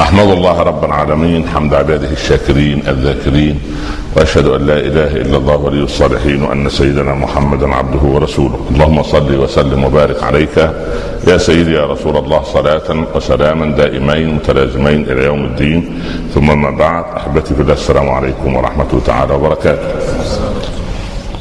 أحمد الله رب العالمين حمد عباده الشاكرين الذاكرين وأشهد أن لا إله إلا الله ولي الصالحين وأن سيدنا محمدا عبده ورسوله. اللهم صل وسلم وبارك عليك. يا سيدي يا رسول الله صلاة وسلاما دائمين متلازمين إلى يوم الدين. ثم ما بعد أحبتي في الله السلام عليكم ورحمة الله تعالى وبركاته.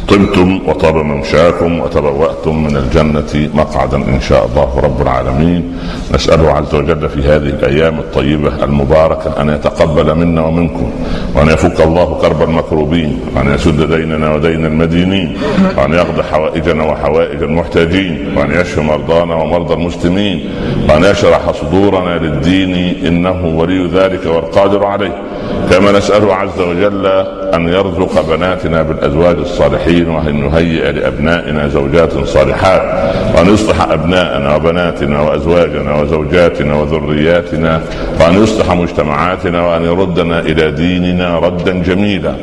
طبتم وطاب ممشاكم وتبوأتم من الجنة مقعدا إن شاء الله رب العالمين. نسأله عز وجل في هذه الأيام الطيبة المباركة أن يتقبل منا ومنكم وأن يفك الله كرب المكروبين وأن يسد ديننا ودين المدينين وأن يقضي حوائجنا وحوائج المحتاجين وأن يشفي مرضانا ومرضى المسلمين وأن يشرح صدورنا للدين إنه ولي ذلك والقادر عليه. كما نسأله عز وجل أن يرزق بناتنا بالأزواج الصالحين وأن يهيئ لأبنائنا زوجات صالحات وأن يصلح أبناءنا وبناتنا وأزواجنا وزوجاتنا وذرياتنا وأن يصلح مجتمعاتنا وأن يردنا إلى ديننا ردا جميلا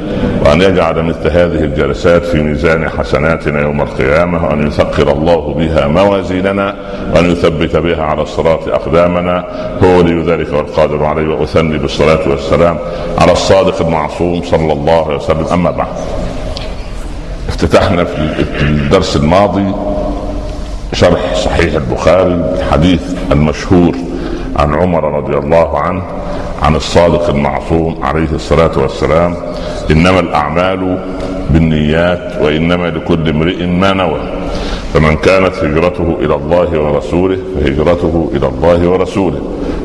وأن يجعل مثل هذه الجلسات في ميزان حسناتنا يوم القيامة وأن يثقل الله بها موازيننا وأن يثبت بها على الصراط أقدامنا. هو ولي ذلك والقادر عليه وأثني بالصلاة والسلام على الصادق المعصوم صلى الله عليه وسلم أما بعد افتتحنا في الدرس الماضي شرح صحيح البخاري الحديث المشهور عن عمر رضي الله عنه عن الصادق المعصوم عليه الصلاة والسلام إنما الأعمال بالنيات وإنما لكل امرئ ما نوى. فمن كانت هجرته إلى الله ورسوله فهجرته إلى الله ورسوله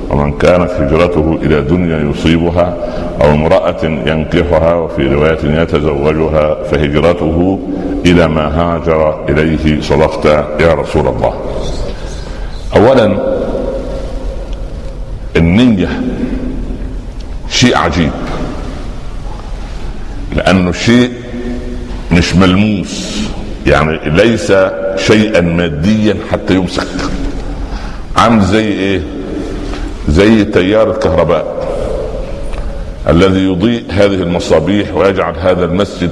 ومن كانت هجرته إلى دنيا يصيبها أو امرأة ينكحها وفي رواية يتزوجها فهجرته إلى ما هاجر إليه صدقت يا رسول الله. اولا النية شيء عجيب لأنه شيء مش ملموس يعني ليس شيئا ماديا حتى يمسك. عامل زي إيه؟ زي تيار الكهرباء الذي يضيء هذه المصابيح ويجعل هذا المسجد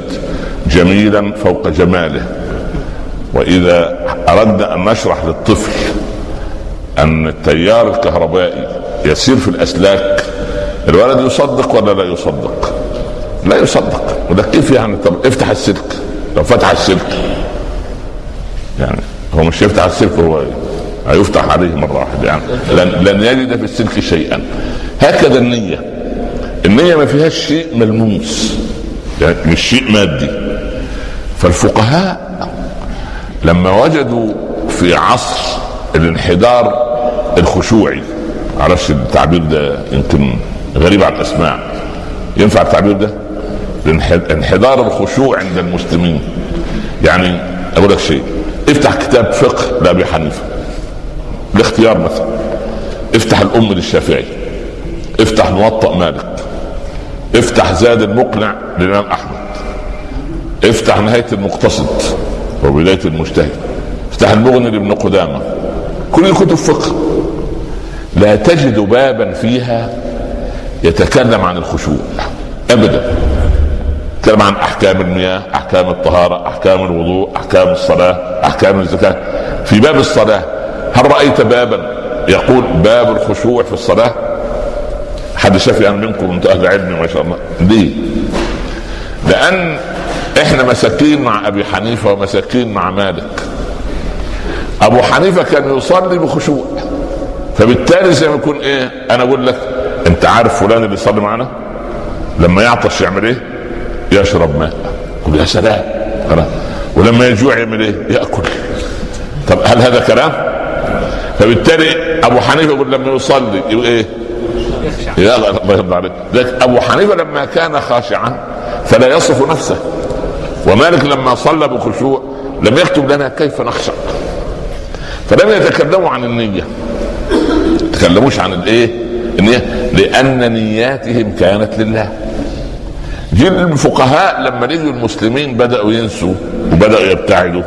جميلا فوق جماله. وإذا أردنا أن نشرح للطفل أن التيار الكهربائي يسير في الأسلاك الولد يصدق ولا لا يصدق؟ لا يصدق. وده كيف يعني؟ طب افتح السلك. لو فتح السلك يعني هو مش يفتح السلك هو هيفتح عليه مرة واحدة يعني. لن, لن يجد في السلك شيئا. هكذا النية. النية ما فيهاش شيء ملموس. يعني مش شيء مادي. فالفقهاء لما وجدوا في عصر الانحدار الخشوعي معرفش التعبير ده يمكن غريب على الأسماع. ينفع التعبير ده؟ انحدار الخشوع عند المسلمين. يعني أقول لك شيء. افتح كتاب فقه لأبي حنيفة الاختيار مثلا. افتح الأم للشافعي افتح موطأ مالك افتح زاد المقنع للإمام أحمد افتح نهاية المقتصد وبدايه المجتهد افتح المغني لابن قدامة. كل كتب فقه. لا تجد بابا فيها يتكلم عن الخشوع ابدا. يتكلم عن أحكام المياه أحكام الطهارة أحكام الوضوء أحكام الصلاة أحكام الزكاة. في باب الصلاة هل رأيت بابا يقول باب الخشوع في الصلاة؟ حد شاف يعني منكم أنتم أهل علم ما شاء الله. ليه لأن إحنا مساكين مع أبي حنيفة ومساكين مع مالك. أبو حنيفة كان يصلي بخشوع. فبالتالي زي ما يكون إيه أنا أقول لك أنت عارف فلان اللي يصلي معنا؟ لما يعطش يعمل إيه؟ يشرب ماء. قل يا سلام. ولما يجوع يعمل إيه؟ يأكل. طب هل هذا كلام؟ فبالتالي أبو حنيفة يقول لما يصلي يقول إيه؟ يا الله يرضى عليك. أبو حنيفة لما كان خاشعا فلا يصف نفسه. ومالك لما صلى بخشوع لم يكتب لنا كيف نخشع. فلم يتكلموا عن النية. تكلموش عن الإيه؟ النية. لأن نياتهم كانت لله. جيل الفقهاء لما نجوا المسلمين بدأوا ينسوا وبدأوا يبتعدوا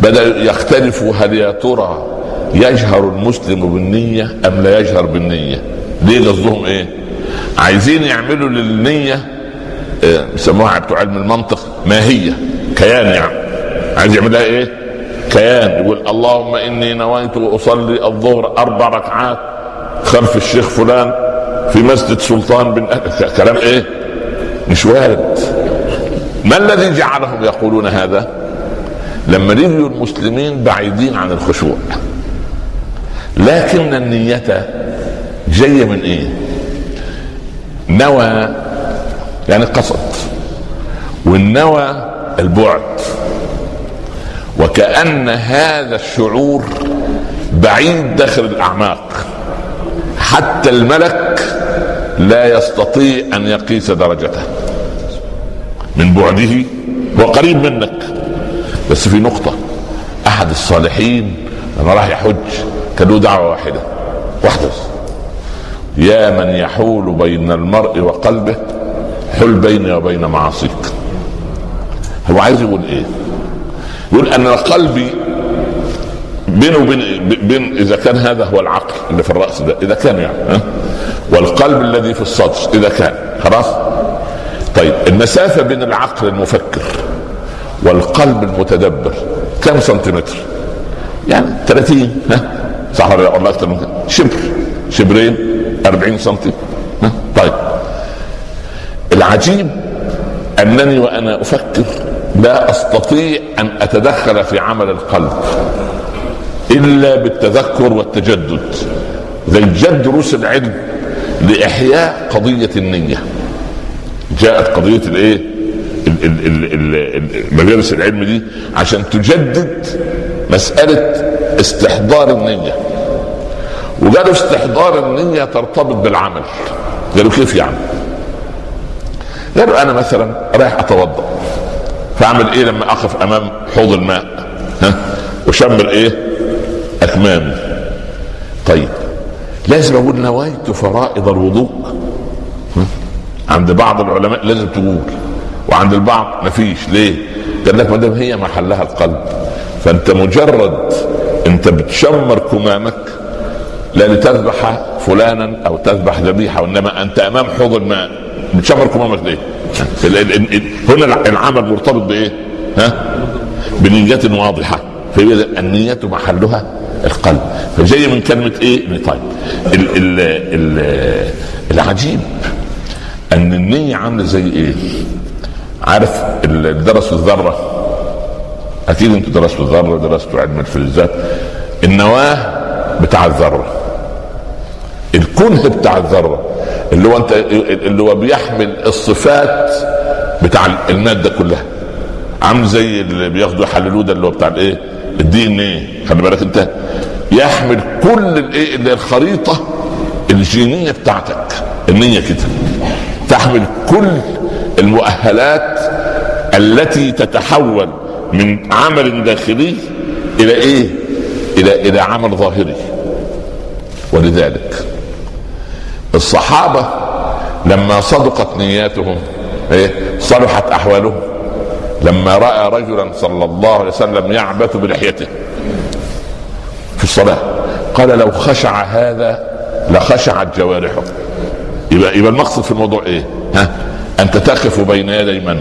بدأوا يختلفوا هل يا ترى يجهر المسلم بالنية أم لا يجهر بالنية؟ ليه قصدهم إيه؟ عايزين يعملوا للنية بيسموها بتوع علم المنطق ماهية كيان يعني. عايز يعملها إيه؟ كيان. يقول اللهم إني نويت أصلي الظهر أربع ركعات خلف الشيخ فلان في مسجد سلطان بن كلام إيه؟ مش وارد. ما الذي جعلهم يقولون هذا؟ لما لقيوا المسلمين بعيدين عن الخشوع. لكن النية جاية من إيه؟ نوى يعني قصد. والنوى البعد. وكأن هذا الشعور بعيد داخل الأعماق. حتى الملك لا يستطيع أن يقيس درجته من بعده هو قريب منك. بس في نقطة أحد الصالحين لما راح يحج كان له دعوة واحدة. واحدة. يا من يحول بين المرء وقلبه حل بيني وبين معاصيك. هو عايز يقول إيه؟ يقول أن قلبي بينه وبين بين إذا كان هذا هو العقل اللي في الرأس ده إذا كان يعني والقلب الذي في الصدر إذا كان خلاص؟ طيب المسافة بين العقل المفكر والقلب المتدبر كم سنتيمتر؟ يعني 30 ها؟ صح ولا والله أكثر من شبر. شبرين 40 سنتي ها؟ طيب. العجيب أنني وأنا أفكر لا أستطيع أن أتدخل في عمل القلب إلا بالتذكر والتجدد. زي جد دروس العلم لإحياء قضية النية. جاءت قضية الإيه؟ مجالس العلم دي عشان تجدد مسألة استحضار النية. وقالوا استحضار النية ترتبط بالعمل. قالوا كيف يعني؟ قالوا أنا مثلا رايح أتوضأ. فأعمل إيه لما أقف أمام حوض الماء؟ ها؟ وشمر إيه أكمامي. طيب. لازم أقول نويت فرائض الوضوء. عند بعض العلماء لازم تقول وعند البعض ما فيش ليه؟ قال لك ما دام هي محلها القلب. فأنت مجرد أنت بتشمر كمامك لا لتذبح فلانا أو تذبح ذبيحة وإنما أنت أمام حوض الماء. بتشمر كمامك ليه؟ هنا العمل مرتبط بإيه؟ ها؟ بنية واضحة. فيبقى النية محلها القلب. فجاي من كلمة إيه؟ طيب. ال ال ال العجيب أن النية عاملة زي إيه؟ عارف اللي درسوا الذرة؟ أكيد أنتوا درستوا الذرة درستوا علم الفلزات. النواة بتاع الذرة. الكنه بتاع الذرة. اللي هو انت اللي هو بيحمل الصفات بتاع المادة كلها. عامل زي اللي بياخدوا يحللوه ده اللي هو بتاع الإيه؟ الدي ان إيه؟ خلي بالك أنت. يحمل كل الايه اللي الخريطة الجينية بتاعتك. النية كده. تحمل كل المؤهلات التي تتحول من عمل داخلي إلى إيه؟ إلى إلى عمل ظاهري. ولذلك الصحابة لما صدقت نياتهم إيه؟ صلحت أحوالهم. لما رأى رجلا صلى الله عليه وسلم يعبث بلحيته في الصلاة قال لو خشع هذا لخشعت جوارحه يبقى يبقى المقصد في الموضوع إيه؟ ها؟ أنت تقف بين يدي من؟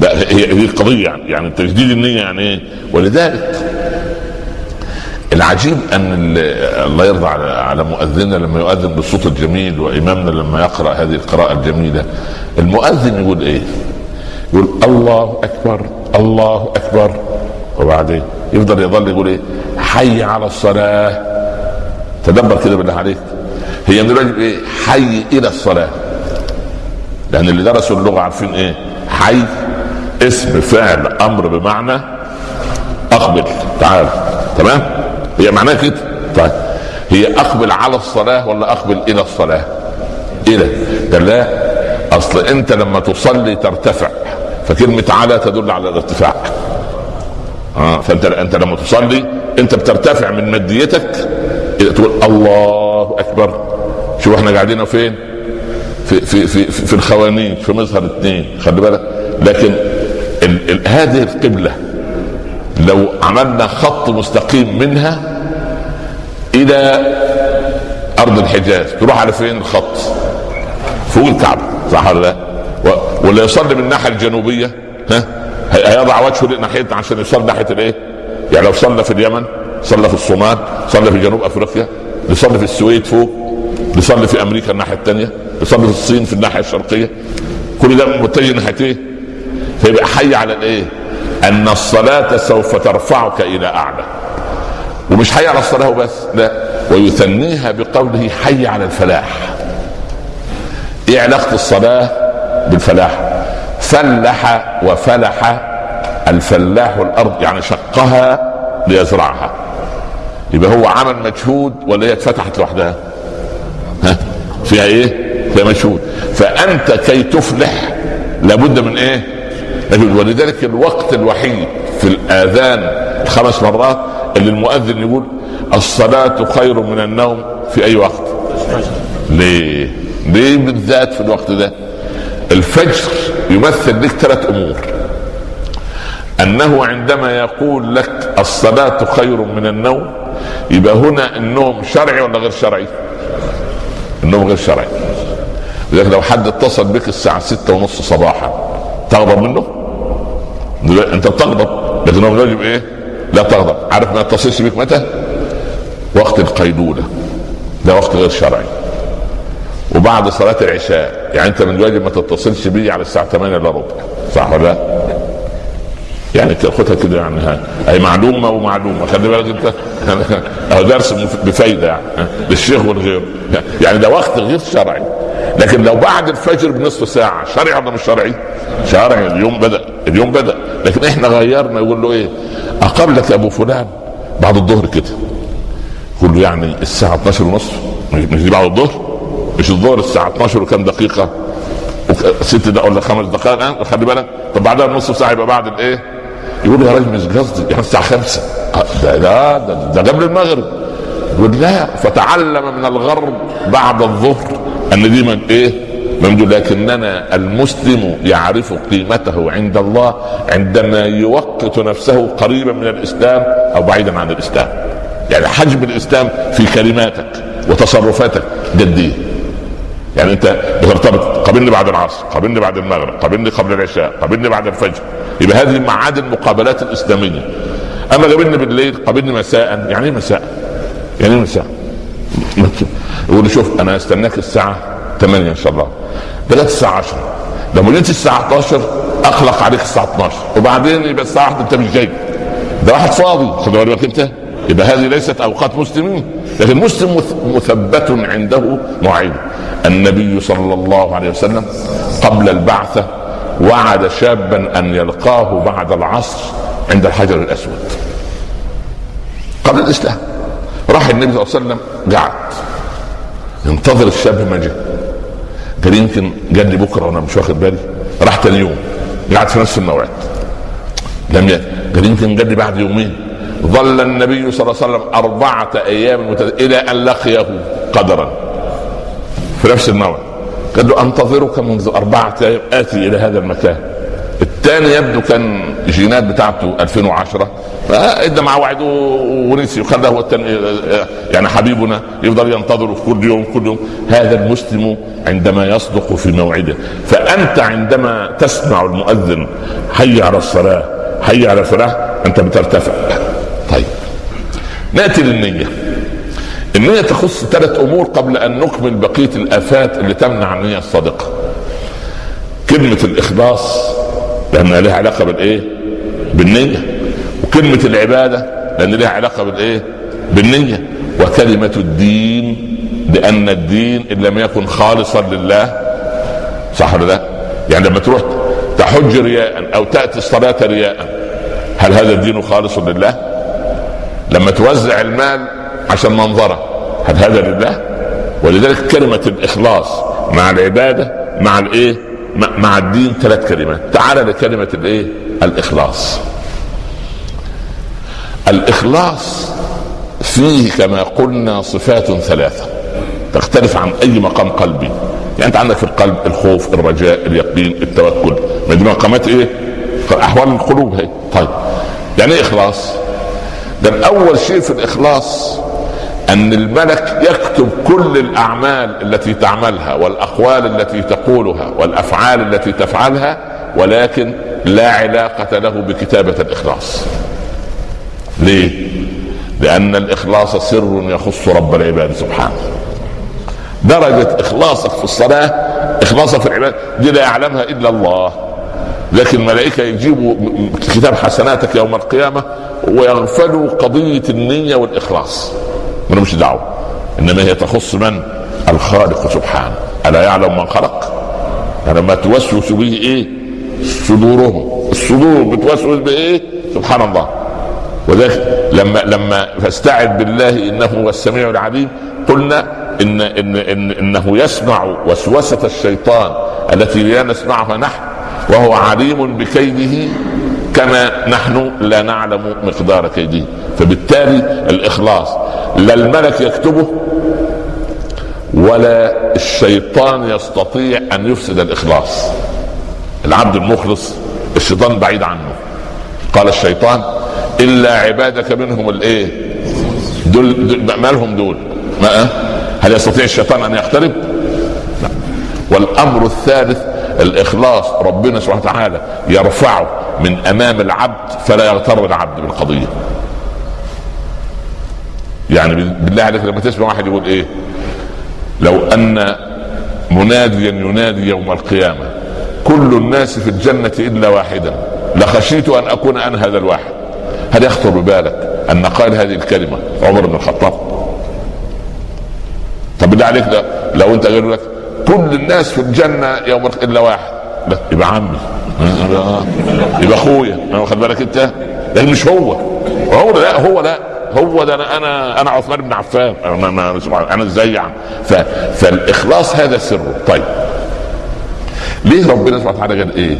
لا هي هي القضية يعني يعني تجديد النية يعني إيه؟ ولذلك العجيب أن الله يرضى على على مؤذننا لما يؤذن بالصوت الجميل وإمامنا لما يقرأ هذه القراءة الجميلة المؤذن يقول إيه؟ يقول الله أكبر الله أكبر. وبعدين يفضل يظل يقول إيه؟ حي على الصلاة. تدبر كده بالله عليك. هي من الواجب إيه؟ حي إلى الصلاة. لأن اللي درسوا اللغة عارفين إيه؟ حي اسم فعل أمر بمعنى أقبل. تعال. تمام؟ هي معناها كده؟ طيب. هي أقبل على الصلاة ولا أقبل إلى الصلاة؟ إلى. قال لا. أصل أنت لما تصلي ترتفع. فكلمة على تدل على الارتفاع. آه فأنت أنت لما تصلي أنت بترتفع من ماديتك تقول الله أكبر. شوف إحنا قاعدين فين؟ في في في في, في الخوانين في مظهر اثنين خلي بالك. لكن ال ال هذه القبلة لو عملنا خط مستقيم منها إلى أرض الحجاز تروح على فين الخط؟ فوق الكعبة صح ولا لا؟ واللي يصلي من الناحية الجنوبية ها هيضع وجهه ناحيه عشان يصلي ناحية الايه؟ يعني لو صلى في اليمن صلى في الصومال صلى في جنوب أفريقيا يصلي في السويد فوق بيصلي في أمريكا الناحية الثانية بيصلي في الصين في الناحية الشرقية كل ده متجه ناحية إيه؟ فيبقى حي على الايه؟ أن الصلاة سوف ترفعك إلى أعلى ومش حي على الصلاة وبس لا ويثنيها بقوله حي على الفلاح إيه علاقة الصلاة بالفلاح. فلح وفلح الفلاح الأرض يعني شقها ليزرعها. يبقى هو عمل مجهود ولا هي اتفتحت لوحدها؟ ها؟ فيها إيه؟ فيها مجهود. فأنت كي تفلح لابد من إيه؟ ولذلك الوقت الوحيد في الآذان الخمس مرات اللي المؤذن يقول الصلاة خير من النوم في أي وقت. ليه؟ ليه بالذات في الوقت ده؟ الفجر يمثل لك ثلاث أمور أنه عندما يقول لك الصلاة خير من النوم يبقى هنا النوم شرعي ولا غير شرعي؟ النوم غير شرعي لذلك لو حد اتصل بك الساعة ستة ونص صباحا تغضب منه؟ أنت بتغضب لكن هو يجب إيه؟ لا تغضب عارف ما يتصلش بك متى؟ وقت القيلولة ده وقت غير شرعي وبعد صلاة العشاء. يعني أنت من الواجب ما تتصلش بي على الساعة 8 إلا ربع. صح ولا؟ لا؟ يعني خدها كده يعني هي معلومة ومعلومة. خلي بالك أنت. درس بفايدة يعني للشيخ والغير. يعني ده وقت غير شرعي. لكن لو بعد الفجر بنصف ساعة شرعي ولا مش شرعي؟ شرعي. اليوم بدأ. اليوم بدأ. لكن إحنا غيرنا يقول له إيه؟ أقابلك أبو فلان بعد الظهر كده. يقول له يعني الساعة 12 ونصف مش دي بعد الظهر؟ مش الظهر الساعة 12 وكم دقيقة؟ ست دقائق ولا خمس دقائق الآن؟ خلي بالك. طب بعدها نص ساعة يبقى بعد الإيه؟ يقول يا راجل مش قصدي. يعني الساعة 5 ده ده, ده, ده قبل المغرب. يقول لا فتعلم من الغرب بعد الظهر أن دي من إيه؟ لكننا المسلم يعرف قيمته عند الله عندما يوقت نفسه قريبا من الإسلام أو بعيدا عن الإسلام. يعني حجم الإسلام في كلماتك وتصرفاتك جدية. يعني انت بترتبط قابلني بعد العصر قابلني بعد المغرب قابلني قبل العشاء قابلني بعد الفجر. يبقى هذه معاد المقابلات الإسلامية. أما قابلني بالليل قابلني مساء. يعني إيه مساء؟ يعني إيه مساء؟ يقول شوف أنا استناك الساعة 8 إن شاء الله. بلغت الساعة 10 لو جيت الساعة 11 اقلق عليك الساعة 12 وبعدين يبقى الساعة 1 أنت مش جاي. ده واحد فاضي. خد بالك أنت؟ يبقى هذه ليست أوقات مسلمين لكن المسلم مثبت عنده مواعيد النبي صلى الله عليه وسلم قبل البعثة وعد شابا أن يلقاه بعد العصر عند الحجر الأسود. قبل الإسلام. راح النبي صلى الله عليه وسلم قعد. ينتظر الشاب ما جاء. قال يمكن قال لي بكرة وأنا مش واخد بالي. راح ثاني يوم قعد في نفس الموعد. لم يأتي قال يمكن قال لي بعد يومين. ظل النبي صلى الله عليه وسلم أربعة أيام. إلى أن لقيه قدرا. في نفس الموعد قال له أنتظرك منذ أربعة أيام آتي إلى هذا المكان. الثاني يبدو كان الجينات بتاعته 2010 فادى مع وعد ونسي. وخلاه هو التاني يعني حبيبنا يفضل ينتظره كل يوم كل يوم. هذا المسلم عندما يصدق في موعده. فأنت عندما تسمع المؤذن حي على الصلاة حي على الفلاح أنت بترتفع. ناتي للنية النية تخص ثلاث أمور قبل أن نكمل بقية الآفات اللي تمنع النية الصادقة. كلمة الإخلاص لأنها لها علاقة بالإيه؟ بالنية. وكلمة العبادة لأن لها علاقة بالإيه؟ بالنية. وكلمة الدين لأن الدين إن لم يكن خالصا لله صح ولا لا؟ يعني لما تروح تحج رياء أو تأتي الصلاة رياء هل هذا الدين خالص لله؟ لما توزع المال عشان منظرة. هل هذا لله؟ ولذلك كلمة الإخلاص مع العبادة مع الإيه؟ مع الدين ثلاث كلمات. تعال لكلمة الإيه؟ الإخلاص. الإخلاص فيه كما قلنا صفات ثلاثة. تختلف عن أي مقام قلبي. يعني أنت عندك في القلب الخوف الرجاء اليقين التوكل. ما دي مقامات إيه؟ أحوال القلوب هي. طيب. يعني إيه إخلاص؟ ده أول شيء في الإخلاص أن الملك يكتب كل الأعمال التي تعملها والأقوال التي تقولها والأفعال التي تفعلها ولكن لا علاقة له بكتابة الإخلاص. ليه؟ لأن الإخلاص سر يخص رب العباد سبحانه. درجة إخلاصك في الصلاة إخلاصك في العبادة دي لا يعلمها إلا الله. لكن الملائكة يجيبوا كتاب حسناتك يوم القيامة ويغفلوا قضية النية والإخلاص ما مش دعوة إنما هي تخص من؟ الخالق سبحانه ألا يعلم من خلق؟ يعني ما توسوس به إيه؟ صدورهم الصدور بتوسوس بايه؟ سبحان الله وذلك لما لما فاستعذ بالله إنه هو السميع العليم قلنا إن, إن, إن إنه يسمع وسوسة الشيطان التي لا نسمعها نحن وهو عليم بكيده كما نحن لا نعلم مقدار كيده. فبالتالي الإخلاص لا الملك يكتبه ولا الشيطان يستطيع أن يفسد الإخلاص. العبد المخلص الشيطان بعيد عنه. قال الشيطان إلا عبادك منهم الإيه؟ دول, دول مالهم دول؟ ما هل يستطيع الشيطان أن يقترب؟ لا. والأمر الثالث الإخلاص ربنا سبحانه وتعالى يرفعه من أمام العبد فلا يغتر العبد بالقضية. يعني بالله عليك لما تسمع واحد يقول إيه؟ لو أن مناديا ينادي يوم القيامة كل الناس في الجنة إلا واحدا لخشيت أن أكون أنا هذا الواحد. هل يخطر ببالك أن قال هذه الكلمة عمر بن الخطاب؟ طب بالله عليك لو أنت قالوا لك كل الناس في الجنة يوم إلا واحد. لا يبقى عمي. يبقى أخويا. واخد بالك أنت؟ لكن مش هو. هو لا هو لا هو ده أنا أنا أنا عثمان بن عفان. أنا أنا, إزاي يعني؟ فالإخلاص هذا سره. طيب. ليه ربنا سبحانه وتعالى قال إيه؟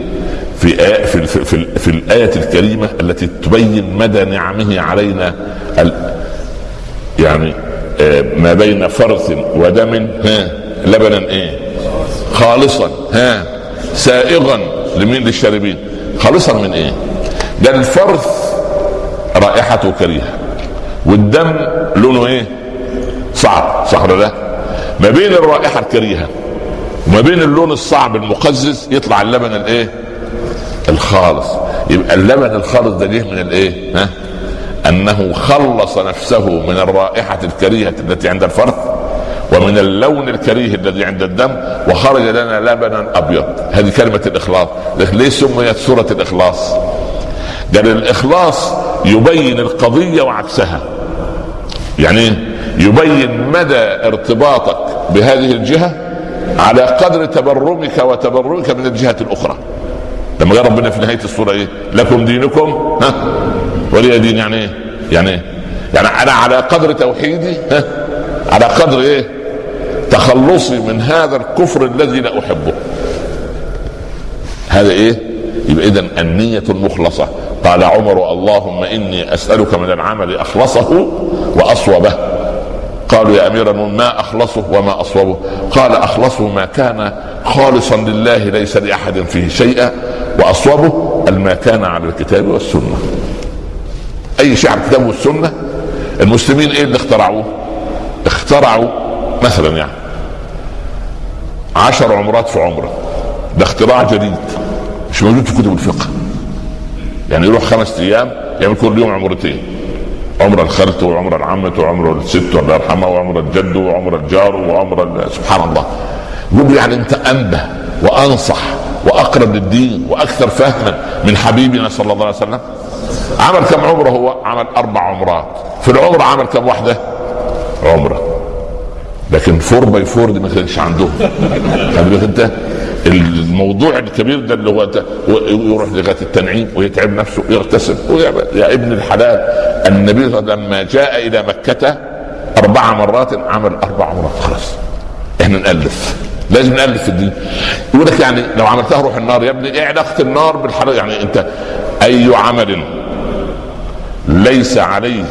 في آية في, في, في, في الآية الكريمة التي تبين مدى نعمه علينا يعني آه ما بين فرث ودم. ها؟ لبنا إيه؟ خالصا. ها؟ سائغا لمين للشاربين خالصا من إيه؟ ده الفرث رائحته كريهة. والدم لونه إيه؟ صعب. صح ولا لا؟ ما بين الرائحة الكريهة وما بين اللون الصعب المقزز يطلع اللبن الإيه؟ الخالص. يبقى اللبن الخالص ده جه من الإيه؟ ها؟ أنه خلص نفسه من الرائحة الكريهة التي عند الفرث. ومن اللون الكريه الذي عند الدم وخرج لنا لبنا أبيض. هذه كلمة الإخلاص. ليه سميت سورة الإخلاص؟ قال الإخلاص يبين القضية وعكسها. يعني يبين مدى ارتباطك بهذه الجهة على قدر تبرمك وتبرمك من الجهة الأخرى. لما قال ربنا في نهاية السورة إيه؟ لكم دينكم. ها؟ ولي دين يعني إيه؟ يعني إيه؟ يعني أنا على قدر توحيدي. ها؟ على قدر إيه؟ تخلصي من هذا الكفر الذي لا أحبه. هذا إيه؟ يبقى اذا النية المخلصة. قال عمر اللهم إني أسألك من العمل أخلصه وأصوبه. قالوا يا أمير ما أخلصه وما أصوبه. قال أخلصه ما كان خالصا لله ليس لأحد فيه شيئا. وأصوبه ما كان على الكتاب والسنة. أي شيء على الكتاب والسنة؟ المسلمين إيه اللي اخترعوه؟ اخترعوا مثلا يعني عشر عمرات في عمره. ده اختراع جديد مش موجود في كتب الفقه. يعني يروح خمس أيام يعمل كل يوم عمرتين. عمر الخالة وعمر العمة وعمر الست الله يرحمها وعمر الجد وعمر الجار وعمر سبحان الله. يقول يعني انت أنبه وأنصح وأقرب للدين وأكثر فهما من حبيبنا صلى الله عليه وسلم. عمل كم عمره هو؟ عمل أربع عمرات. في العمره عمل كم واحدة؟ عمرة. لكن four by four دي ما كانش عندهم. انت الموضوع الكبير ده اللي هو يروح لغاية التنعيم ويتعب نفسه ويغتسل. يا ابن الحلال النبي صلى الله عليه وسلم لما جاء إلى مكة أربع مرات عمل أربع مرات خلاص. إحنا نألف. لازم نألف في الدين. يقول لك يعني لو عملتها روح النار يا ابني إيه علاقه النار بالحلال. يعني انت أي عمل ليس عليه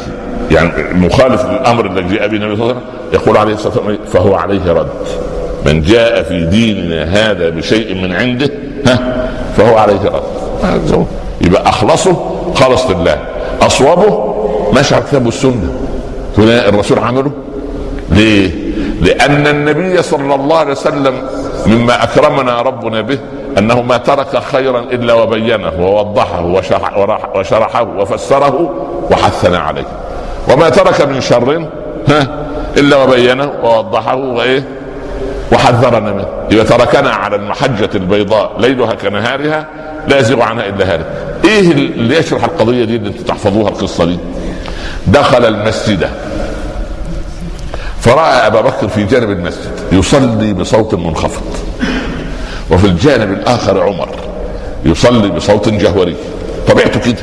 يعني مخالف للأمر الذي جاء به النبي صلى الله عليه وسلم يقول عليه الصلاة والسلام فهو عليه رد. من جاء في ديننا هذا بشيء من عنده ها فهو عليه رد. يبقى أخلصه خلص لله اصوبه ماشي على الكتاب والسنة الرسول عمله. ليه؟ لأن النبي صلى الله عليه وسلم مما أكرمنا ربنا به أنه ما ترك خيرا إلا وبينه ووضحه وشرح وشرحه وفسره وحثنا عليه. وما ترك من شر ها إلا وبينه ووضحه وإيه وحذرنا منه. إذا تركنا على المحجة البيضاء ليلها كنهارها لا يزيغ عنها إلا هالك. إيه اللي يشرح القضية دي اللي أنتم تحفظوها القصة دي؟ دخل المسجد. فرأى أبا بكر في جانب المسجد يصلي بصوت منخفض. وفي الجانب الآخر عمر يصلي بصوت جهوري. طبيعته كده.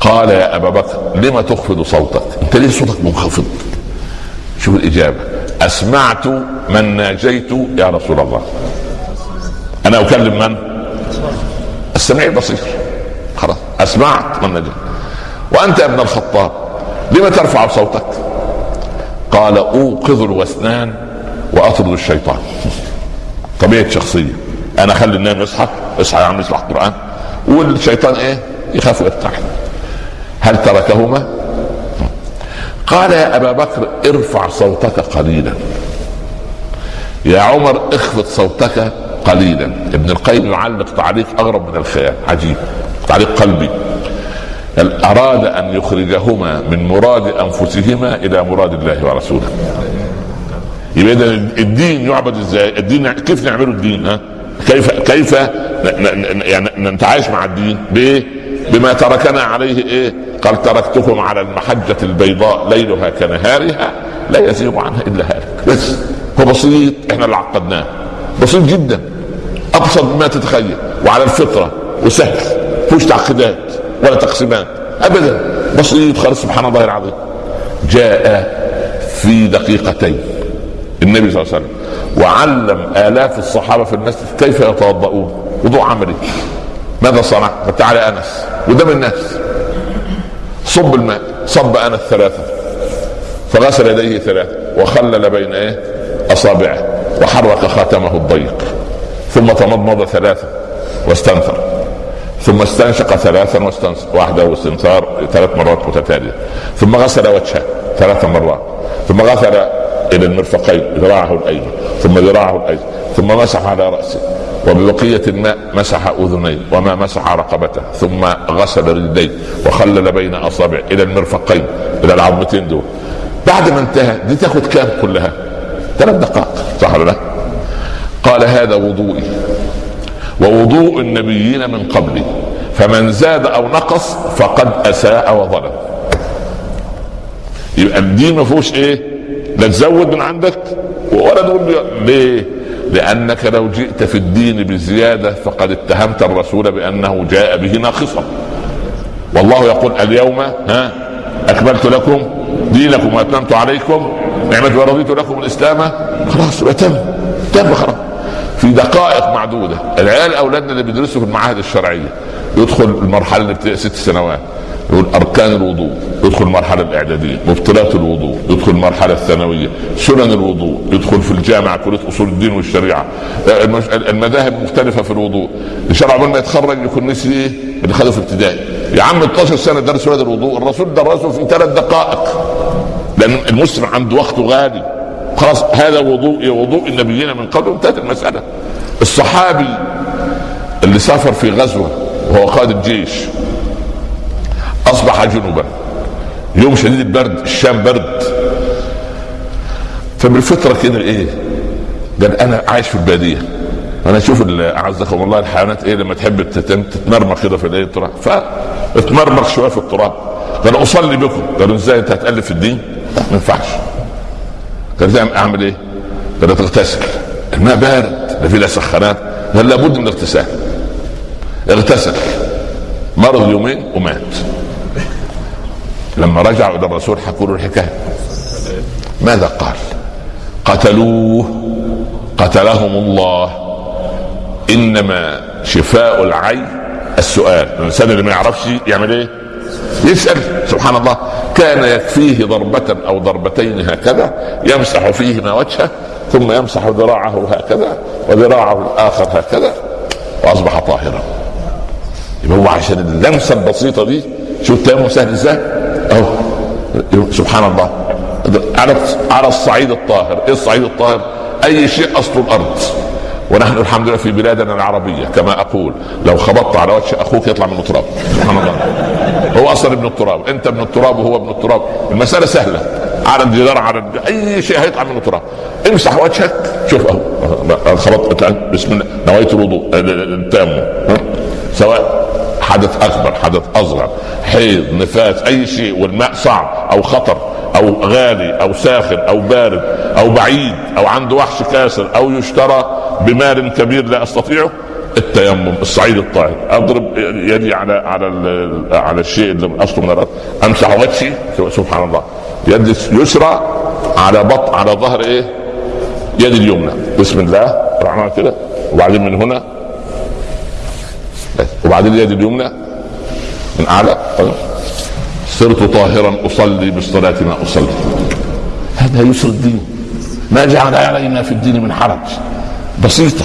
قال يا أبا بكر لما تخفض صوتك؟ أنت ليه صوتك منخفض؟ شوف الإجابة. أسمعت من ناجيت يا رسول الله. أنا أكلم من؟ السميع البصير. خلاص. أسمعت من ناجيت. وأنت يا ابن الخطاب لما ترفع صوتك؟ قال أوقظ الوسنان وأطرد الشيطان. طبيعة شخصية. أنا أخلي النايم يصحى اصحى يا عم اسمع القرآن. والشيطان إيه؟ يخاف ويرتاح هل تركهما قال يا أبا بكر ارفع صوتك قليلا يا عمر اخفض صوتك قليلا ابن القيم يعلق تعليق أغرب من الخيال عجيب تعليق قلبي أراد أن يخرجهما من مراد أنفسهما إلى مراد الله ورسوله يبقى اذا الدين يعبد إزاي؟ الدين كيف نعمله الدين ها؟ كيف كيف يعني نتعايش مع الدين؟ بإيه؟ بما تركنا عليه إيه؟ قال تركتكم على المحجة البيضاء ليلها كنهارها لا يزيغ عنها إلا هالك. بس هو بسيط إحنا اللي عقدناه. بسيط جدا. أبسط مما تتخيل. وعلى الفطرة وسهل. فيهوش تعقيدات ولا تقسيمات. ابدا. بسيط خالص سبحان الله العظيم. جاء في دقيقتين. النبي صلى الله عليه وسلم. وعلم آلاف الصحابة في المسجد كيف يتوضؤون؟ وضوء عملي. ماذا صنع؟ فتعال أنس. قدام الناس. صب الماء. صب أنس ثلاثة. فغسل يديه ثلاثة. وخلل بين إيه؟ أصابعه. وحرك خاتمه الضيق. ثم تمضمض ثلاثة. واستنثر. ثم استنشق ذراثا واستنصر واحدة واستنثار. ثلاث مرات متتالية. ثم غسل وجهه ثلاث مرات. ثم غسل إلى المرفقين. ذراعه الأيمن. ثم ذراعه الايسر ثم مسح على رأسه. وببقية الماء مسح أذنيه وما مسح رقبته ثم غسل رجليه وخلل بين أصابعه إلى المرفقين إلى العظمتين دول. بعد ما انتهى دي تاخد كام كلها؟ ثلاث دقائق صح ولا لا؟ قال هذا وضوئي. ووضوء النبيين من قبلي. فمن زاد أو نقص فقد أساء وظلم. يبقى الدين ما فيهوش إيه؟ لا تزود من عندك ولا تقول ليه؟ لأنك لو جئت في الدين بزيادة فقد اتهمت الرسول بأنه جاء به ناقصا. والله يقول اليوم ها أكملت لكم دينكم وأتممت عليكم نعمتي ورضيت لكم الإسلام. خلاص تم تم خلاص. في دقائق معدودة. العيال أولادنا اللي بيدرسوا في المعاهد الشرعية يدخل المرحلة اللي ست سنوات. يقول أركان الوضوء يدخل المرحله الإعدادية مبطلات الوضوء يدخل المرحله الثانوية سنن الوضوء يدخل في الجامعة كلية أصول الدين والشريعة. المذاهب مختلفة في الوضوء. شاء الله ما يتخرج يكون نسي إيه؟ اللي خده في ابتدائي. يا عم 12 سنة درس هذا الوضوء الرسول درسه في ثلاث دقائق. لأن المسلم عنده وقته غالي. خلاص هذا وضوء وضوء النبيين من قبل انتهت المسألة. الصحابي اللي سافر في غزوة وهو قائد الجيش أصبح جنوبا. يوم شديد البرد الشام برد. فبالفطرة كده إيه؟ قال أنا عايش في البادية. أنا أشوف أعزكم الله الحيوانات إيه لما تحب تتمرمخ كده في الإيه؟ التراب. فاتمرمخ شوية في التراب. قال أصلي بكم. قالوا إزاي أنت هتألف في الدين؟ ما ينفعش. قال أعمل إيه؟ قال تغتسل الماء بارد. لا في لا سخانات قال لابد من الاغتسال اغتسل. مرض يومين ومات. لما رجعوا إلى الرسول حكوا له الحكاية ماذا قال؟ قتلوه قتلهم الله إنما شفاء العين السؤال الإنسان اللي ما يعرفش يعمل إيه؟ يسأل سبحان الله كان يكفيه ضربة أو ضربتين هكذا يمسح فيهما وجهه ثم يمسح ذراعه هكذا وذراعه الآخر هكذا وأصبح طاهرا يبقى هو عشان اللمسة البسيطة دي شوف التيمم سهل إزاي؟ أهو سبحان الله. على على الصعيد الطاهر، إيه الصعيد الطاهر؟ أي شيء أصل الأرض. ونحن الحمد لله في بلادنا العربية كما أقول لو خبطت على وجه أخوك يطلع منه تراب سبحان الله. هو أصلا ابن التراب. أنت ابن التراب وهو ابن التراب. المسألة سهلة. على الجدار على الج- أي شيء هيطلع منه تراب امسح وجهك. شوف أهو. خبطت. بسم الله. نويت الوضوء. التام ها؟ سواء حدث أكبر حدث أصغر حيض نفاس أي شيء والماء صعب أو خطر أو غالي أو ساخن أو بارد أو بعيد أو عنده وحش كاسر أو يشترى بمال كبير لا أستطيعه التيمم الصعيد الطاهر أضرب يدي على على على الشيء اللي من أصله من الأرض أمسح وجهي سبحان الله يد اليسرى على بط على ظهر إيه؟ يد اليمنى بسم الله رحمن كده وبعدين من هنا. وبعدين اليد اليمنى من أعلى صرت طاهرا أصلي بالصلاة ما أصلي. هذا يسر الدين. ما جعل علينا في الدين من حرج. بسيطة.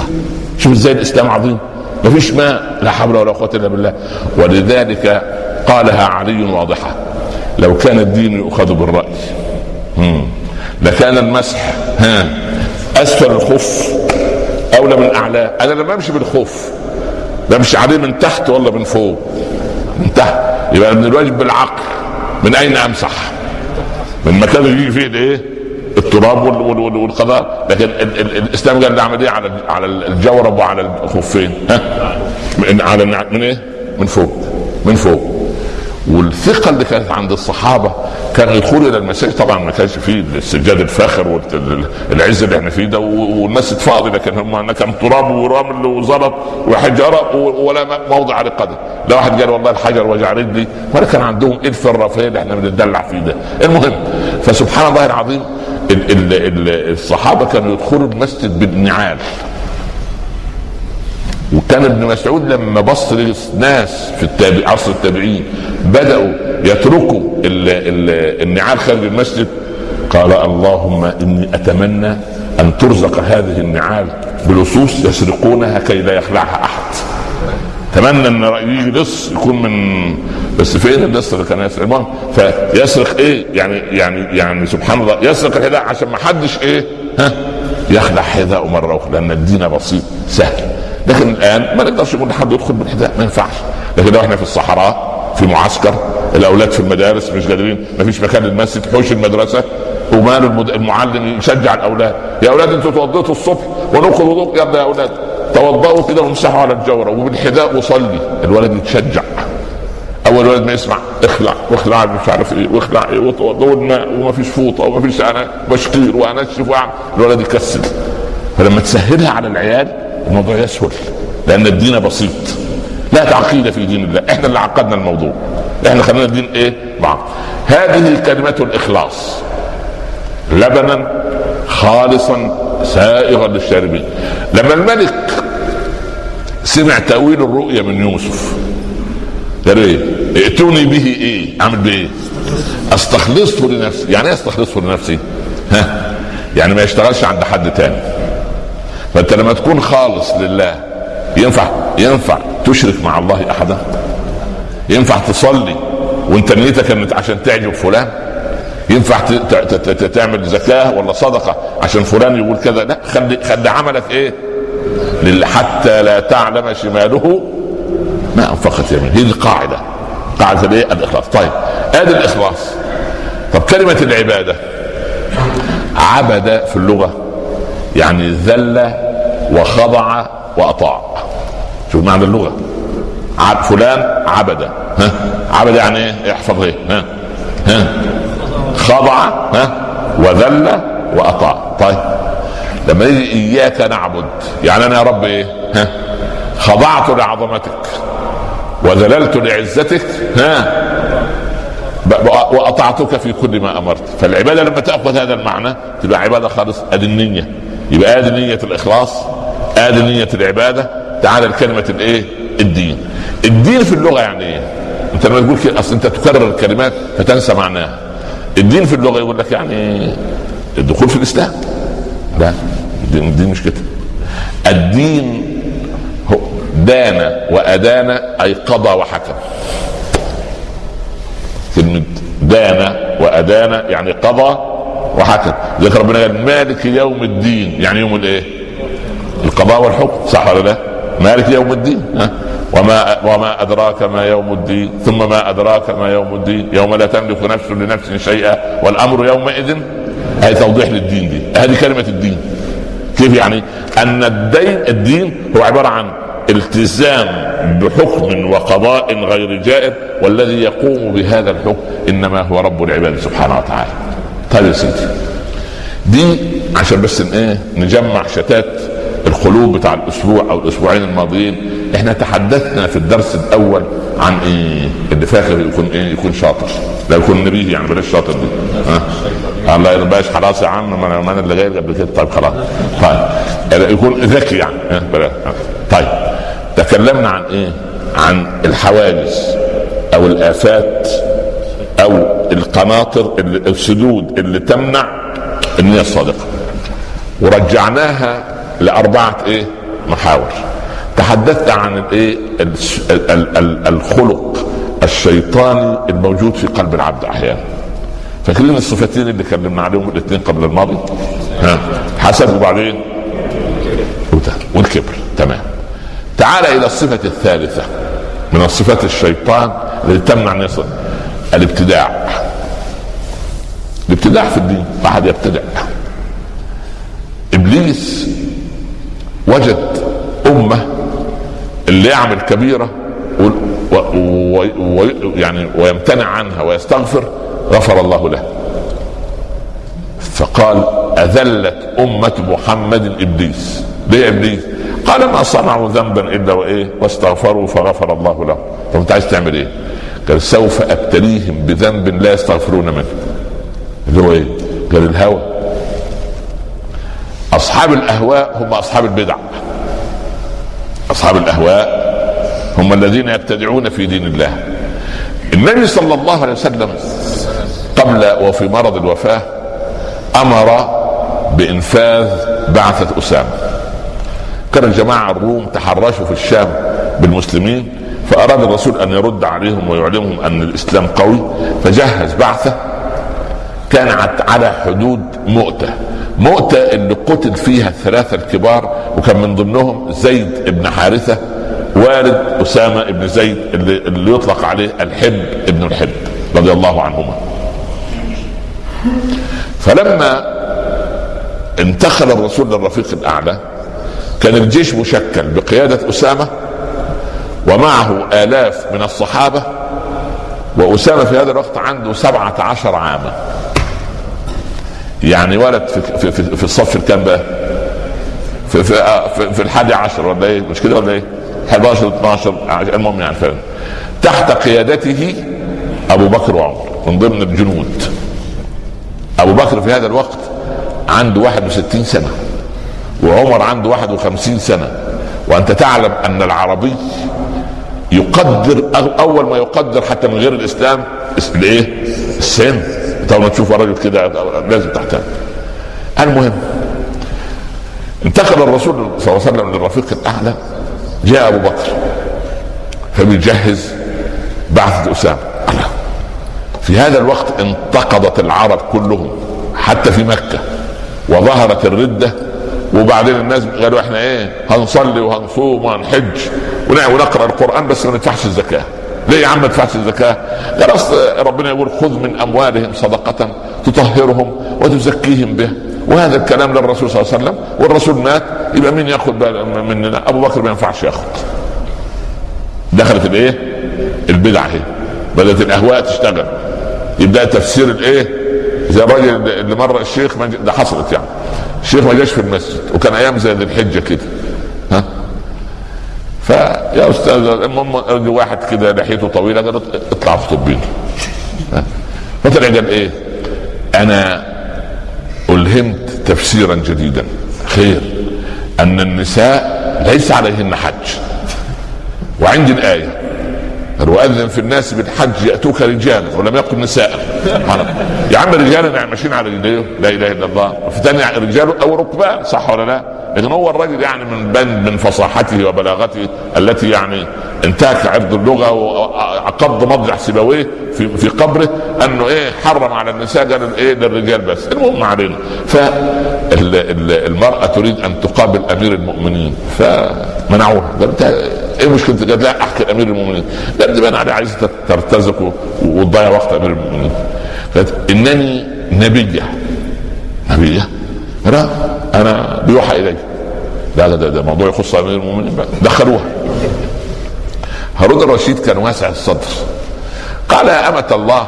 شوف إزاي الإسلام عظيم. ما فيش ماء لا حول ولا قوة إلا بالله. ولذلك قالها علي واضحة. لو كان الدين يؤخذ بالرأي. لكان المسح ها أسفل الخف أولى من اعلاه أنا لما أمشي بالخف بمشي عليه من تحت ولا من فوق. من تحت. يبقى من الواجب بالعقل. من أين أمسح؟ من مكان يجي فيه الايه التراب وال- وال- وال- والقضاء لكن ال- ال- الإسلام قال نعمل إيه؟ على على الجورب وعلى الخفين. ها؟ من على من إيه؟ من فوق. من فوق. والثقة اللي كانت عند الصحابة كانوا يدخلوا إلى المساجد. طبعا ما كانش فيه السجاد الفاخر والعز اللي إحنا فيه ده والمسجد فاضي لكن هم كان تراب ورمل وزلط وحجارة ولا موضع للقدم لا واحد قال والله الحجر وجع رجلي ولا كان عندهم الف الرفاهيه اللي إحنا بنتدلع فيه ده. المهم فسبحان الله العظيم ال ال ال الصحابة كانوا يدخلوا المسجد بالنعال. وكان ابن مسعود لما بص للناس في التابع عصر التابعين بدأوا يتركوا ال ال النعال خارج المسجد قال اللهم إني أتمنى أن ترزق هذه النعال بلصوص يسرقونها كي لا يخلعها أحد. تمنى أن يجي لص يكون من بس فين اللص اللي كان يسرق؟ المهم فيسرق إيه؟ يعني يعني يعني سبحان الله يسرق الحذاء عشان ما حدش إيه؟ ها؟ يخلع حذاءه مرة أخرى لأن الدين بسيط سهل. لكن الآن ما نقدرش نقول لحد يدخل بالحذاء ما ينفعش. لكن إحنا في الصحراء في معسكر الأولاد في المدارس مش قادرين ما فيش مكان للمسجد حوش المدرسة المد- المعلم يشجع الأولاد. يا أولاد أنتوا توضيتوا الصبح ونأخذ وضوء؟ يا أولاد. توضأوا كده وامسحوا على الجوره وبالحذاء وصلي. الولد يتشجع. أول ولد ما يسمع اخلع واخلع مش عارف إيه واخلع إيه وتوضأ والماء وما فيش فوطة وما فيش أنا بشقير وانشف وأعمل. الولد يكسل. فلما تسهلها على العيال الموضوع يسهل لأن الدين بسيط. لا تعقيد في دين الله. إحنا اللي عقدنا الموضوع. إحنا خلينا الدين إيه؟ بعض هذه كلمة الإخلاص. لبنا خالصا سائغا للشاربين. لما الملك سمع تأويل الرؤيا من يوسف قال إيه؟ ائتوني به إيه؟ أعمل بايه أستخلصه لنفسي. يعني إيه أستخلصه لنفسي؟ ها؟ يعني ما يشتغلش عند حد تاني. فانت لما تكون خالص لله ينفع ينفع تشرك مع الله أحدا؟ ينفع تصلي وانت نيتك انت عشان تعجب فلان؟ ينفع تعمل زكاة ولا صدقة عشان فلان يقول كذا؟ لا خلي خلي عملك إيه؟ حتى لا تعلم شماله ما أنفقت يمين هذه القاعدة. قاعدة الايه الإخلاص. طيب ادي الإخلاص. طب كلمة العبادة. عبد في اللغة. يعني ذل وخضع وأطاع. شوف معنى اللغة. فلان عبد ها؟ عبد يعني إيه؟ احفظ إيه؟ ها؟ ها؟ خضع ها؟ وذل وأطاع. طيب. لما يجي إياك نعبد يعني أنا يا رب إيه؟ ها؟ خضعت لعظمتك. وذللت لعزتك. ها؟ وأطعتك في كل ما أمرت. فالعبادة لما تأخذ هذا المعنى تبقى عبادة خالص ادي النيه يبقى ادي نية الاخلاص ادي نية العبادة. تعالى لكلمة الايه؟ الدين. الدين في اللغة يعني إيه؟ انت لما تقول كده اصل انت تكرر الكلمات فتنسى معناها. الدين في اللغة يقول لك يعني الدخول في الإسلام. لا الدين, الدين مش كده. الدين هو دان وأدان أي قضى وحكم. كلمة دان وأدان يعني قضى وحكم. ذكر ربنا قال مالك يوم الدين. يعني يوم الايه؟ القضاء والحكم. صح ولا لا؟ مالك يوم الدين. ها؟ وما وما أدراك ما يوم الدين. ثم ما أدراك ما يوم الدين. يوم لا تملك نفس لنفس شيئا. والأمر يومئذ هي توضيح للدين دي. هذه كلمة الدين. كيف يعني؟ أن الدين الدين هو عبارة عن التزام بحكم وقضاء غير جائر والذي يقوم بهذا الحكم إنما هو رب العباد سبحانه وتعالى. طيب يا سيدي دي عشان بس إيه نجمع شتات القلوب بتاع الأسبوع أو الأسبوعين الماضيين. إحنا تحدثنا في الدرس الأول عن إيه اللي فاكر يكون إيه يكون شاطر. لا يكون نبيه يعني بلاش شاطر دي. ها؟ الله يرضاش خلاص يا عم ما أنا اللي غير قبل كده. طيب خلاص. طيب. يكون ذكي يعني. طيب. تكلمنا عن إيه؟ عن الحوادث أو الآفات أو القناطر السدود اللي تمنع النية الصادقة ورجعناها لأربعة إيه؟ محاور. تحدثت عن الإيه؟ الخلق الشيطاني الموجود في قلب العبد أحيانا. فاكرين الصفتين اللي كلمنا عليهم الاثنين قبل الماضي. ها؟ حسد وبعدين؟ والكبر. تمام. تعال إلى الصفة الثالثة من الصفات الشيطان التي تمنع يصل الابتداع. الابتداع في الدين واحد يبتدع. إبليس وجد أمة اللي يعمل كبيرة و... و... و... يعني ويمتنع عنها ويستغفر غفر الله له. فقال أذلت أمة محمد إبليس. ليه إبليس؟ قال ما صنعوا ذنبا إلا وإيه؟ واستغفروا فغفر الله له طب أنت عايز تعمل إيه؟ قال سوف أبتليهم بذنب لا يستغفرون منه. اللي هو إيه؟ قال الهوى. أصحاب الأهواء هم أصحاب البدع. أصحاب الأهواء هم الذين يبتدعون في دين الله. النبي صلى الله عليه وسلم قبل وفي مرض الوفاة أمر بإنفاذ بعثة أسامة. كان الجماعة الروم تحرشوا في الشام بالمسلمين. فأراد الرسول أن يرد عليهم ويعلمهم أن الإسلام قوي فجهز بعثة كانت على حدود مؤتة. مؤتة اللي قتل فيها الثلاثة الكبار وكان من ضمنهم زيد بن حارثة والد أسامة بن زيد اللي, اللي يطلق عليه الحب ابن الحب رضي الله عنهما. فلما انتقل الرسول للرفيق الأعلى كان الجيش مشكل بقيادة أسامة ومعه آلاف من الصحابة وأسامة في هذا الوقت عنده سبعة عشر عاما. يعني ولد في, في, في الصف الكام بقى؟ في, في, في, في الحادي عشر ولا إيه؟ مش كده ولا إيه؟ 11 12 المهم يعني فعلا تحت قيادته أبو بكر وعمر من ضمن الجنود. أبو بكر في هذا الوقت عنده 61 سنة وعمر عنده 51 سنة. وأنت تعلم أن العربي يقدر أول ما يقدر حتى من غير الإسلام الايه؟ السن. لما تشوف راجل كده لازم تحتاج المهم انتقل الرسول صلى الله عليه وسلم للرفيق الأعلى جاء أبو بكر. فبيجهز بعثة اسامه في هذا الوقت انتقضت العرب كلهم حتى في مكة وظهرت الردة وبعدين الناس قالوا إحنا إيه هنصلي وهنصوم وهنحج ونقرأ القرآن بس ما ندفعش الزكاة ليه يا عم ما تدفعش الزكاة؟ قال اصل ربنا يقول خذ من أموالهم صدقة تطهرهم وتزكيهم به وهذا الكلام للرسول صلى الله عليه وسلم والرسول مات يبقى مين يأخذ مننا؟ أبو بكر ما ينفعش يأخذ. دخلت الإيه؟ البدعة هي بدأت الأهواء تشتغل يبدأ تفسير الإيه؟ زي الراجل اللي مر الشيخ ده حصلت يعني الشيخ ما جاش في المسجد وكان أيام زي ذي الحجة كده ها فيا أستاذ المهم واحد كده لحيته طويلة قال اطلع في طبين فطلع قال إيه؟ أنا ألهمت تفسيرا جديدا خير أن النساء ليس عليهن حج وعندي الآية واذن في الناس بالحج يأتوك رجالا ولم يقل نساء. يا عم رجالا ماشيين على رجليه لا إله إلا الله. وفي ثاني رجال أو ركبان صح ولا لا؟ لكن هو الرجل يعني من بند من فصاحته وبلاغته التي يعني انتهك عرض اللغة وقبض مضجع سيبويه في في قبره أنه إيه حرم على النساء قال إيه للرجال بس. المهم علينا. فالمراه تريد أن تقابل أمير المؤمنين فمنعوها. قال إيه مشكلتك؟ قال لا احكي أمير المؤمنين. قال دي أنا عايز ترتزق وتضيع وقت أمير المؤمنين. قالت إنني نبية. نبية؟ لا أنا بيوحى الي لا لا ده, ده موضوع يخص أمير المؤمنين بقى. دخلوها. هارون الرشيد كان واسع الصدر. قال يا أمة الله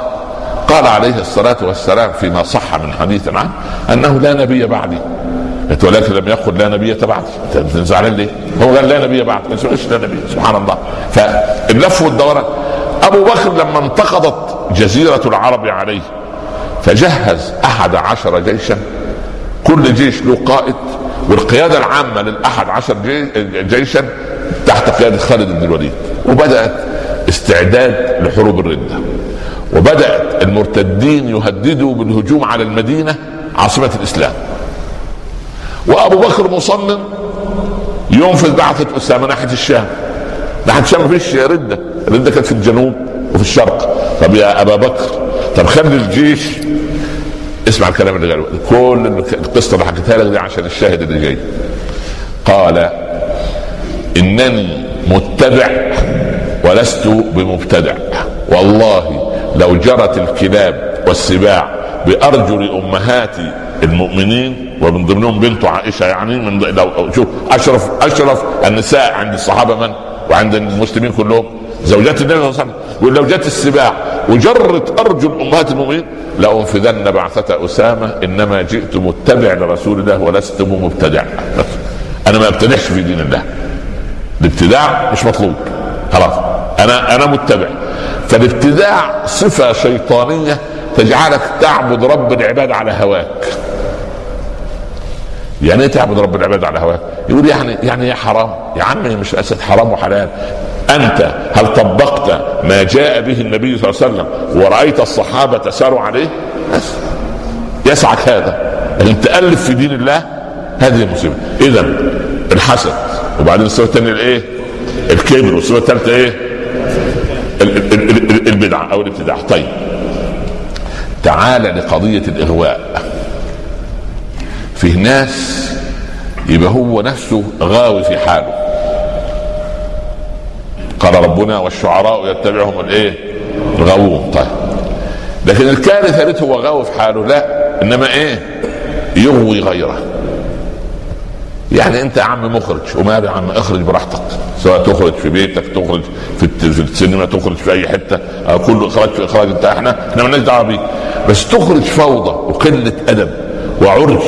قال عليه الصلاة والسلام فيما صح من حديث عنه أنه لا نبي بعدي. ولكن لم يقل لا نبي بعدي انت زعلان ليه؟ هو قال لا نبي بعدي ما لا نبي. سبحان الله. فاللف والدوران أبو بكر لما انتقضت جزيرة العرب عليه فجهز أحد عشر جيشا. كل جيش له قائد. والقيادة العامة للأحد عشر جيشا تحت قيادة خالد بن الوليد. وبدأت استعداد لحروب الردة. وبدأت المرتدين يهددوا بالهجوم على المدينة عاصمة الإسلام. وأبو بكر مصمم ينفذ بعثة اسامه ناحية الشام. ناحية الشام ما فيش رده. الرده كانت في الجنوب وفي الشرق. طب يا أبا بكر طب خلي الجيش اسمع الكلام اللي قاله. كل القصة اللي حكيتها لك دي عشان الشاهد اللي جاي. قال إنني متبع ولست بمبتدع. والله لو جرت الكلاب والسباع بأرجل امهات المؤمنين ومن ضمنهم بنت عائشة يعني من لو شوف اشرف أشرف النساء عند الصحابة من؟ وعند المسلمين كلهم. زوجات النبي صلى الله عليه وسلم. ولو جت السباع وجرت أرجل أمهات المؤمنين لأنفذن بعثة أسامة إنما جئت متبع لرسول الله ولست مبتدع أنا ما أبتدعش في دين الله. الابتداع مش مطلوب. خلاص. أنا أنا متبع. فالابتداع صفة شيطانية تجعلك تعبد رب العباد على هواك. يعني إيه تعبد رب العباد على هواك؟ يقول يعني يعني يا حرام؟ يا عمي مش أسد حرام وحلال. أنت هل طبقت ما جاء به النبي صلى الله عليه وسلم ورأيت الصحابة ساروا عليه؟ يسعك هذا. لكن تألف في دين الله هذه مصيبه اذا الحسد وبعدين الصفه الثانية الإيه؟ الكبر والصفه الثالثه إيه؟ البدعة أو الابتداع. طيب. تعال لقضية الإغواء. فيه ناس يبقى هو نفسه غاوي في حاله. قال ربنا والشعراء يتبعهم الإيه؟ الغاوون. طيب. لكن الكارثة ليت هو غاوي في حاله لا إنما إيه؟ يغوي غيره. يعني انت يا عم مخرج وماله يا عم اخرج براحتك؟ سواء تخرج في بيتك تخرج في, السينما تخرج في اي حتة كل اخراج في اخراج. انت إحنا إحنا مالناش دعوة بيك بس تخرج فوضى وقلة أدب وعرج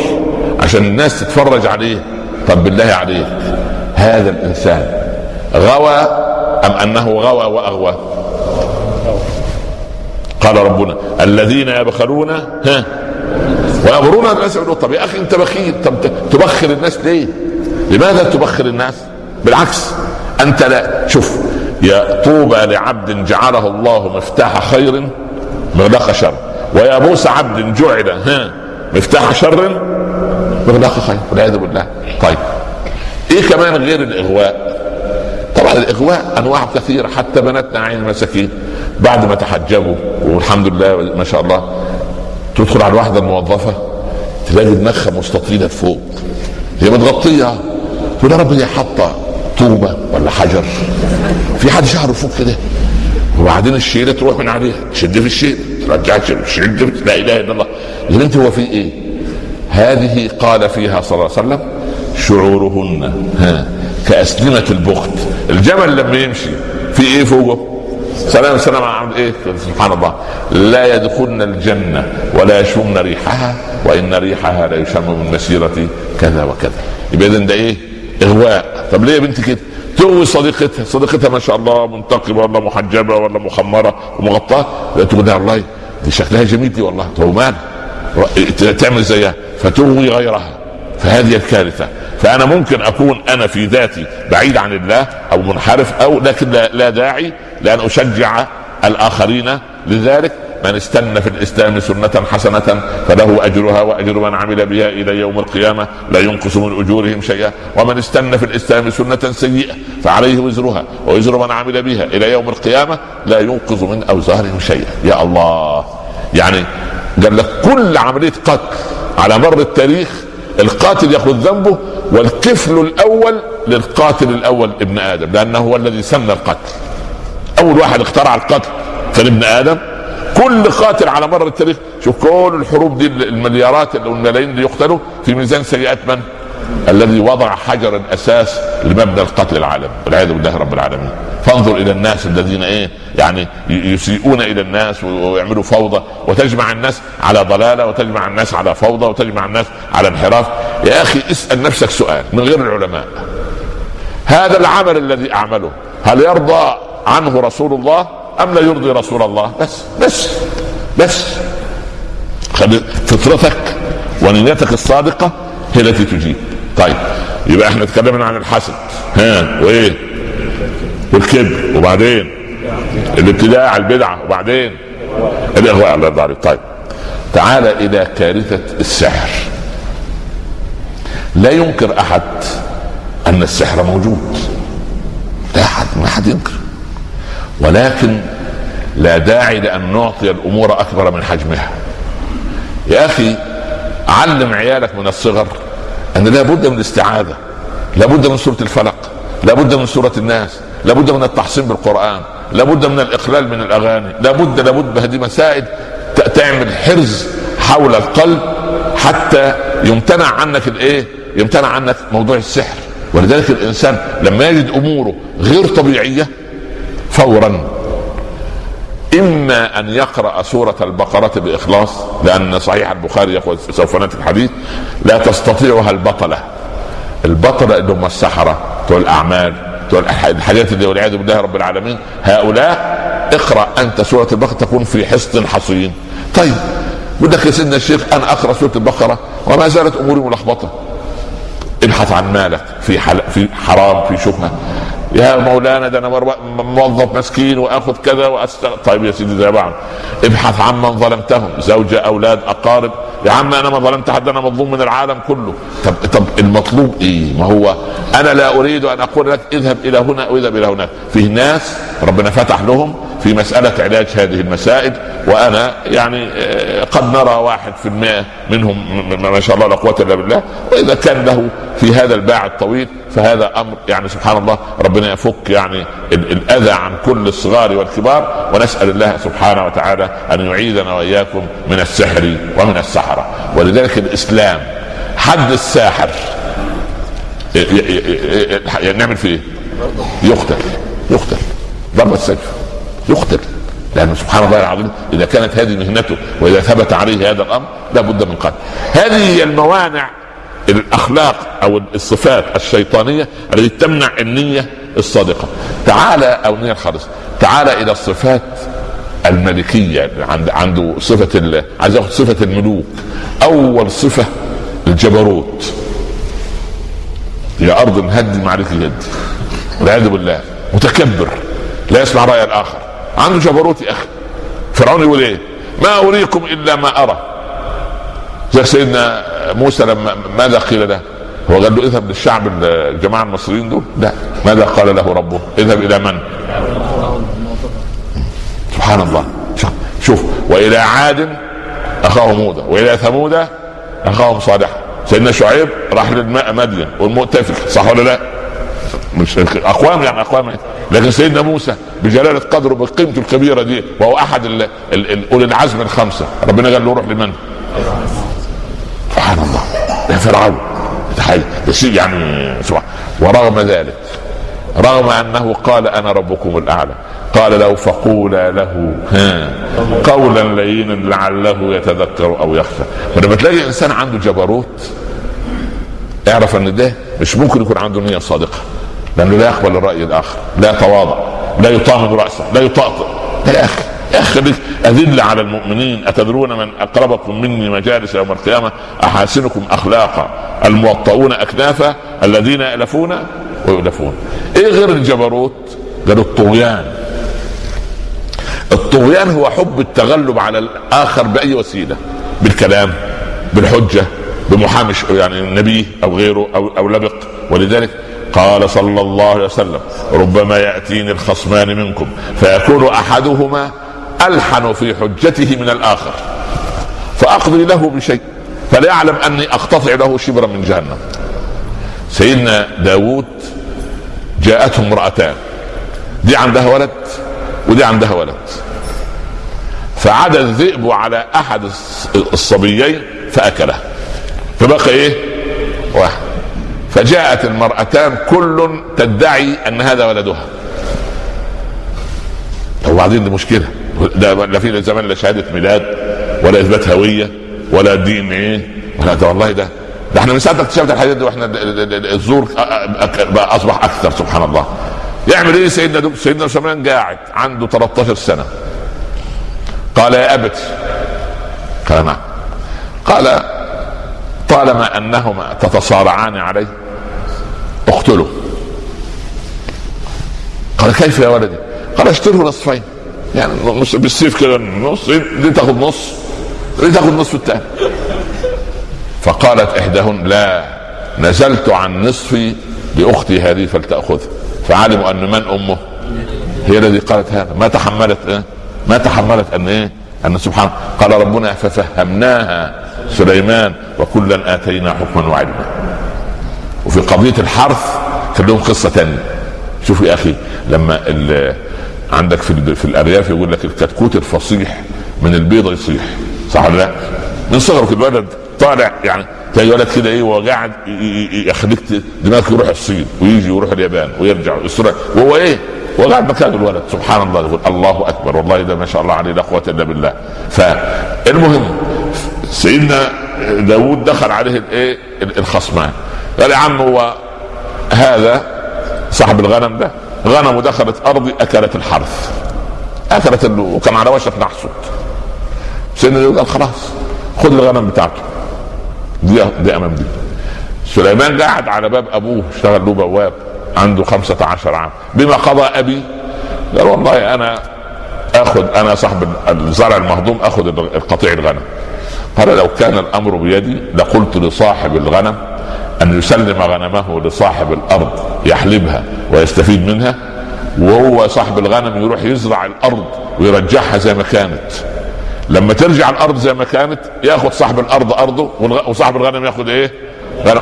عشان الناس تتفرج عليه. طب بالله عليك هذا الإنسان غوى أم أنه غوى وأغوى؟ قال ربنا الذين يبخلون ها؟ ويأمرون الناس بالقسط طب يا أخي أنت بخيل طب تبخل الناس ليه؟ لماذا تبخل الناس؟ بالعكس أنت لا شوف يا طوبى لعبد جعله الله مفتاح خير مغلق شر ويا بوس عبد جعل ها مفتاح شر مغلق خير والعياذ بالله طيب إيه كمان غير الإغواء طبعا الإغواء أنواع كثيرة حتى بناتنا عين المساكين بعد ما تحجبوا والحمد لله ما شاء الله تدخل على الواحده الموظفة تلاقي دماغها مستطيلة فوق. هي متغطية. تقول يا رب هي حاطه طوبة ولا حجر. في حد شعره فوق كده. وبعدين الشيله تروح من عليها تشد في الشيله ترجع تشد لا إله إلا الله. يا بنتي هو في إيه؟ هذه قال فيها صلى الله عليه وسلم شعورهن ها كأسلمة البخت. الجمل لما يمشي في إيه فوقه؟ سلام سلام عن إيه سبحان الله. لا يدخلن الجنة ولا يشمن ريحها وإن ريحها لا يشم من مسيرة كذا وكذا. يبقى إذا ده إيه؟ إغواء. طب ليه يا بنتي كده؟ تغوي صديقتها. صديقتها ما شاء الله منتقبة ولا محجبة ولا مخمرة ومغطاة. لا تقول الله دي شكلها جميل دي والله. هو مال تعمل زيها. فتغوي غيرها. فهذه الكارثة. فأنا ممكن أكون أنا في ذاتي بعيد عن الله أو منحرف أو لكن لا داعي لأن أشجع الآخرين لذلك. من استنى في الإسلام سنة حسنة فله أجرها وأجر من عمل بها إلى يوم القيامة لا ينقص من أجورهم شيئا. ومن استنى في الإسلام سنة سيئة فعليه وزرها ووزر من عمل بها إلى يوم القيامة لا ينقذ من أوزارهم شيئا. يا الله! يعني قال لك كل عملية قتل على مر التاريخ القاتل يأخذ ذنبه والكفل الأول للقاتل الأول ابن آدم لأنه هو الذي سن القتل. أول واحد اخترع القتل كان ابن آدم. كل قاتل على مر التاريخ شوف كل الحروب دي المليارات والملايين اللي يقتلوا في ميزان سيئات من؟ الذي وضع حجر الأساس لمبنى القتل العالمي. والعياذ بالله رب العالمين. فانظر إلى الناس الذين إيه؟ يعني يسيئون إلى الناس ويعملوا فوضى. وتجمع الناس على ضلالة وتجمع الناس على فوضى وتجمع الناس على انحراف. يا أخي اسأل نفسك سؤال من غير العلماء. هذا العمل الذي أعمله هل يرضى عنه رسول الله أم لا يرضي رسول الله؟ بس بس بس. خلي فطرتك ونيتك الصادقة هي التي تجيب. طيب يبقى إحنا اتكلمنا عن الحسد. ها وإيه؟ والكبر وبعدين؟ الابتداع البدعة. وبعدين؟ الاغواء يرضى عليك طيب تعال إلى كارثة السحر. لا ينكر أحد أن السحر موجود. لا أحد ما حد ينكر. ولكن لا داعي لأن نعطي الأمور أكبر من حجمها. يا أخي علم عيالك من الصغر أن لابد من الاستعاذة لابد من سورة الفلق لابد من سورة الناس لابد من التحصين بالقرآن لابد من الإقلال من الأغاني لابد لابد هذه مسائل تعمل حرز حول القلب حتى يمتنع عنك الإيه؟ يمتنع عنك موضوع السحر. ولذلك الإنسان لما يجد أموره غير طبيعية فورا. إما أن يقرأ سورة البقرة بإخلاص لأن صحيح البخاري يقول سوف نأتي الحديث لا تستطيعها البطلة. البطلة اللي هم السحره بتوع الاعمال بتوع الحاجات اللي والعياذ بالله رب العالمين. هؤلاء اقرأ أنت سورة البقرة تكون في حصن حصين. طيب بقول لك يا سيدنا الشيخ أنا أقرأ سورة البقرة وما زالت أموري ملخبطة. ابحث عن مالك في حل... في حرام في شبهة. يا مولانا ده أنا موظف مسكين وآخذ كذا واستغ... طيب يا سيدي زي بعض. ابحث عن من ظلمتهم زوجة أولاد أقارب. يا عم أنا ما ظلمت حد أنا مظلوم من العالم كله. طب طب المطلوب إيه؟ ما هو أنا لا أريد أن أقول لك اذهب إلى هنا أو اذهب إلى هناك. في ناس ربنا فتح لهم في مسألة علاج هذه المسائل وأنا يعني آه، قد نرى واحد في المئة منهم ما شاء الله لا قوة إلا بالله وإذا كان له في هذا الباع الطويل فهذا أمر يعني سبحان الله ربنا يفك يعني الأذى عن كل الصغار والكبار ونسأل الله سبحانه وتعالى أن يعيذنا وإياكم من السحر ومن السحرة ولذلك الإسلام حد الساحر نعمل فيه إيه؟ يقتل يقتل ضرب السيف يقتل لأنه سبحان الله العظيم إذا كانت هذه مهنته وإذا ثبت عليه هذا الأمر لا بد من قتل هذه هي الموانع الأخلاق أو الصفات الشيطانية التي تمنع النية الصادقة. تعال أو النية الخالصة تعال إلى الصفات الملكية عند عنده صفة عايز ياخذ صفة الملوك. أول صفة الجبروت. يا أرض هدم عليك يدي والعياذ بالله متكبر لا يسمع رأي الآخر. عنده جبروت يا أخي. فرعون يقول إيه؟ ما أريكم إلا ما أرى. زي سيدنا موسى لما ماذا قيل له؟ هو قال له اذهب للشعب الجماعه المصريين دول؟ لا. ماذا قال له ربه؟ اذهب إلى من؟ سبحان الله. شوف وإلى عاد اخاهم هودا وإلى ثمود أخاهم صالحا. سيدنا شعيب راح للماء مدين والمؤتفق صح ولا لا؟ مش اقوام يعني اقوام لكن سيدنا موسى بجلالة قدره بقيمته الكبيرة دي وهو أحد أولي العزم الخمسة. ربنا قال له روح لمن؟ سبحان الله. يا فرعون يعني سبحان ورغم ذلك رغم أنه قال أنا ربكم الأعلى قال له فقولا له ها قولا لينا لعله يتذكر أو يخشى. فلما تلاقي إنسان عنده جبروت اعرف إن ده مش ممكن يكون عنده نية صادقة. لأنه لا يقبل الرأي الآخر لا يتواضع لا يطامن رأسه لا يطاطئ يا أخي يا أخي أذل على المؤمنين. أتدرون من أقربكم مني مجالس يوم القيامة؟ أحاسنكم أخلاقا. الموطؤون أكنافا الذين يألفون ويؤلفون إيه غير الجبروت؟ قالوا الطغيان. الطغيان هو حب التغلب على الآخر بأي وسيلة؟ بالكلام بالحجة بمحامي يعني نبيه أو غيره أو, أو لبق. ولذلك قال صلى الله عليه وسلم ربما يأتيني الخصمان منكم فيكون أحدهما ألحن في حجته من الآخر فاقضي له بشيء فلا يعلم أني أقتطع له شبرا من جهنم. سيدنا داود جاءته امرأتان دي عندها ولد ودي عندها ولد. فعاد الذئب على أحد الصبيين فأكله فبقى إيه؟ واحد. فجاءت المرأتان كل تدعي أن هذا ولدها. وبعدين دي مشكلة. ده لا في زمان لا شهادة ميلاد ولا إثبات هوية ولا دين إيه ولا ده والله ده. ده إحنا من ساعة اكتشفت الحاجات دي وإحنا الزور أصبح أكثر سبحان الله. يعمل إيه سيدنا دب سيدنا سليمان قاعد عنده 13 سنة. قال يا أبت. قال نعم. قال طالما أنهما تتصارعان عليه اقتله قال كيف يا ولدي؟ قال اشتره نصفين. يعني نص بالسيف كده نص دي تاخذ نص؟ دي تاخذ نصف الثاني فقالت إحداهن لا نزلت عن نصفي لأختي هذه فلتاخذه فعلموا أن من أمه؟ هي الذي قالت هذا. ما تحملت إيه؟ ما تحملت أن إيه؟ أن سبحان قال ربنا ففهمناها سليمان وكلا آتينا حكما وعلما. وفي قضية الحرث كان لهم قصة ثانية شوف يا أخي لما عندك في في الأرياف يقول لك الكتكوت الفصيح من البيضه يصيح. صح ولا لا؟ من صغرك الولد طالع يعني تلاقي ولد كده إيه وهو قاعد يخليك دماغك يروح الصين ويجي ويروح اليابان ويرجع ويسرع وهو إيه؟ هو قاعد مكان الولد. سبحان الله يقول الله أكبر. والله ده ما شاء الله عليه لا قوة إلا بالله. فالمهم سيدنا داوود دخل عليه الايه الخصمان. قال يا عم هو هذا صاحب الغنم ده. غنم دخلت ارضي أكلت الحرث. أكلت وكان على وشك نحصد سيدنا قال خلاص خذ الغنم بتاعته. دي دي أمام دي. سليمان قاعد على باب أبوه اشتغل له بواب عنده خمسة عشر عام. بما قضى أبي قال والله أنا آخذ أنا صاحب الزرع المهضوم آخذ القطيع الغنم. قال لو كان الأمر بيدي لقلت لصاحب الغنم أن يسلم غنمه لصاحب الأرض يحلبها ويستفيد منها وهو صاحب الغنم يروح يزرع الأرض ويرجعها زي ما كانت. لما ترجع الأرض زي ما كانت ياخذ صاحب الأرض أرضه وصاحب الغنم ياخذ إيه؟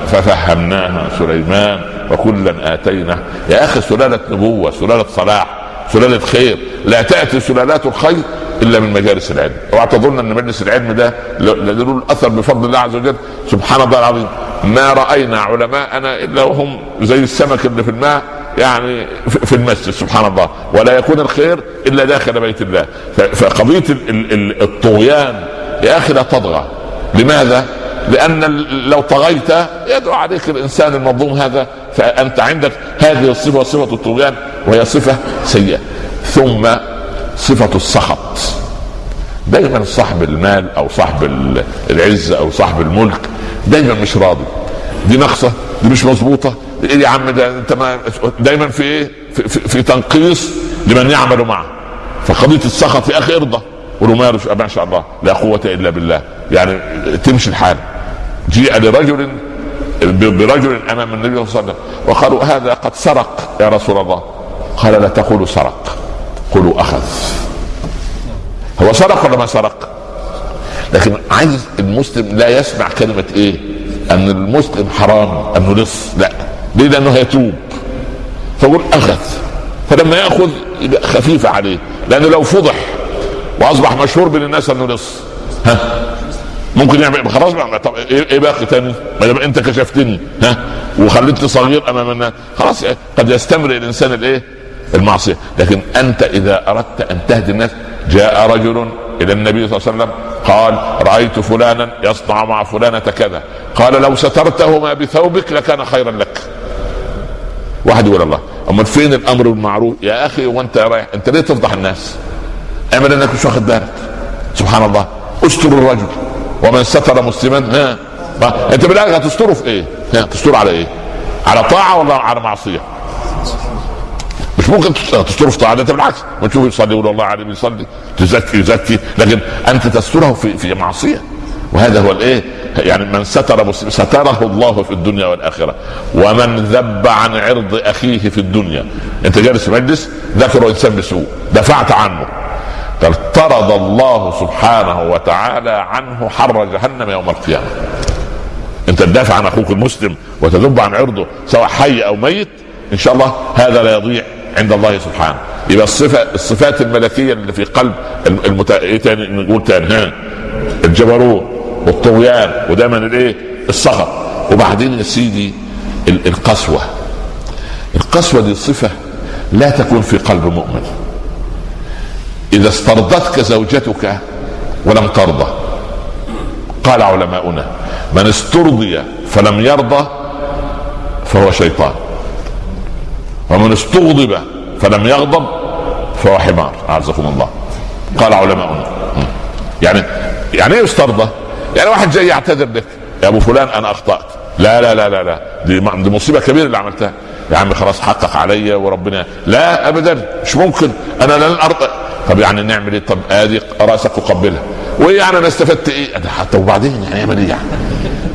ففهمناها سليمان وكلا اتينا يا أخي سلالة نبوة سلالة صلاح سلالة خير لا تأتي سلالات الخير إلا من مجالس العلم. أوعى تظن أن مجلس العلم ده له الأثر بفضل الله عز وجل. سبحان الله العظيم. ما رأينا علماءنا إلا وهم زي السمك اللي في الماء يعني في المسجد. سبحان الله. ولا يكون الخير إلا داخل بيت الله. فقضية الطغيان يا أخي لا تطغى. لماذا؟ لأن لو طغيت يدعو عليك الإنسان المظلوم هذا. فأنت عندك هذه الصفة صفة الطغيان وهي صفة سيئة. ثم صفة السخط دايما صاحب المال أو صاحب العزه أو صاحب الملك دايما مش راضي. دي ناقصه دي مش مظبوطة. إيه يا عم ده أنت ما دايما في إيه؟ في, في, في تنقيص لمن يعمل معه. فقضية السخط يا أخي ارضى. قولوا ما شاء الله. لا قوة إلا بالله. يعني تمشي الحال. جيء لرجل برجل امام النبي صلى الله عليه وسلم. وقالوا هذا قد سرق يا رسول الله. قال لا تقولوا سرق. قولوا أخذ. هو سرق ولا ما سرق؟ لكن عايز المسلم لا يسمع كلمة إيه؟ أن المسلم حرام أنه لص لا. ليه؟ لأنه هيتوب. فقول أخذ. فلما يأخذ يبقى خفيفة عليه. لأنه لو فضح وأصبح مشهور بين الناس أنه لص ها؟ ممكن يعمل خلاص بقى. طب إيه باقي تاني؟ ما دام أنت كشفتني. ها؟ وخليتني صغير أمام الناس. خلاص قد يستمر الإنسان الإيه؟ المعصية. لكن أنت إذا أردت أن تهدي الناس جاء رجل إلى النبي صلى الله عليه وسلم قال رأيت فلانا يصنع مع فلانة كذا. قال لو سترتهما بثوبك لكان خيرا لك. واحد يقول الله. امال فين الأمر بالمعروف؟ يا أخي وانت رايح أنت ليه تفضح الناس؟ اعمل إنك مش واخد بالك. سبحان الله. استر الرجل. ومن ستر مسلما ها. أنت بالاخر هتستره في إيه؟ ها تستره على إيه؟ على طاعة ولا على معصية؟ مش ممكن تستره في انت بالعكس. ما تشوف يصلي يقول الله عليه بيصلي تزكي يزكي. لكن أنت تستره في في معصية. وهذا هو الإيه؟ يعني من ستر مسلم ستره الله في الدنيا والآخرة. ومن ذب عن عرض أخيه في الدنيا. أنت جالس في مجلس ذكر انسان بسوء. دفعت عنه. طرد الله سبحانه وتعالى عنه حر جهنم يوم القيامة. أنت تدافع عن أخوك المسلم وتذب عن عرضه سواء حي أو ميت إن شاء الله هذا لا يضيع. عند الله سبحانه. يبقى الصفه الصفات الملكية اللي في قلب المت... إيه تاني؟ نقول تاني ها؟ الجبروت والطغيان ودايما الإيه؟ السخط وبعدين يا سيدي القسوة. القسوة دي صفة لا تكون في قلب مؤمن. إذا استرضتك زوجتك ولم ترضى. قال علماؤنا من استرضي فلم يرضى فهو شيطان. ومن استغضب فلم يغضب فهو حمار. أعزكم الله. قال علماؤنا. يعني يعني إيه استرضى؟ يعني واحد جاي يعتذر لك. يا أبو فلان أنا أخطأت. لا لا لا لا لا. دي, دي مصيبة كبيرة اللي عملتها. يا عم خلاص حقق عليا وربنا. لا ابدا. مش ممكن. أنا لن أرضى. طب يعني نعمل إيه؟ طب ادي رأسك وقبلها. وايه يعني أنا استفدت إيه؟ حتى وبعدين يعني يعمل إيه يعني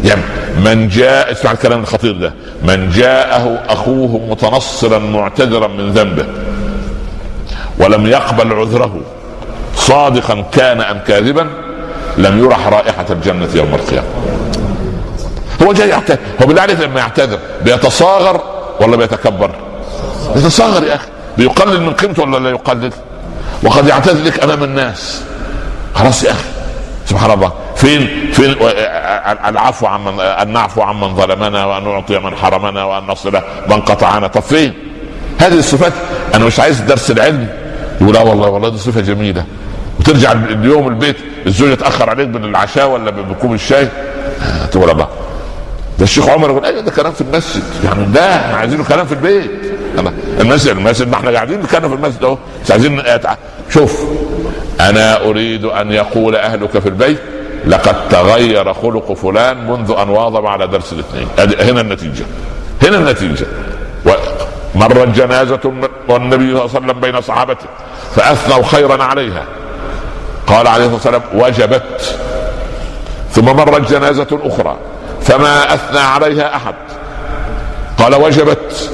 يعني من جاء اسمع الكلام الخطير ده من جاءه أخوه متنصرا معتذرا من ذنبه ولم يقبل عذره صادقا كان أم كاذبا لم يرح رائحة الجنة يوم القيامة. هو جاي يعتذر هو بالله لما يعتذر بيتصاغر ولا بيتكبر؟ بيتصاغر يا أخي. بيقلل من قيمته ولا لا يقلل؟ وقد يعتذر لك أمام الناس. خلاص يا أخي. سبحان الله. فين؟ فين؟ العفو عمن ان نعفو عمن ظلمنا وأن نعطي من حرمنا وأن نصل من قطعنا. طب فين؟ هذه الصفات. أنا مش عايز درس العلم. يقول لا والله والله دي صفة جميلة. وترجع اليوم البيت الزوجة تأخر عليك بالعشاء ولا بكوب الشاي؟ تقول الله. ده الشيخ عمر يقول أيوه ده كلام في المسجد. يعني ده إحنا عايزينه كلام في البيت. المسجد المسجد ما إحنا قاعدين نتكلم في المسجد أهو. مش عايزين شوف أنا أريد أن يقول أهلك في البيت. لقد تغير خلق فلان منذ أن واظب على درس الاثنين. هنا النتيجة. هنا النتيجة. مرت جنازة والنبي صلى الله عليه وسلم بين صحابته فأثنوا خيرا عليها. قال عليه الصلاة والسلام وجبت. ثم مرت جنازة أخرى فما أثنى عليها أحد. قال وجبت.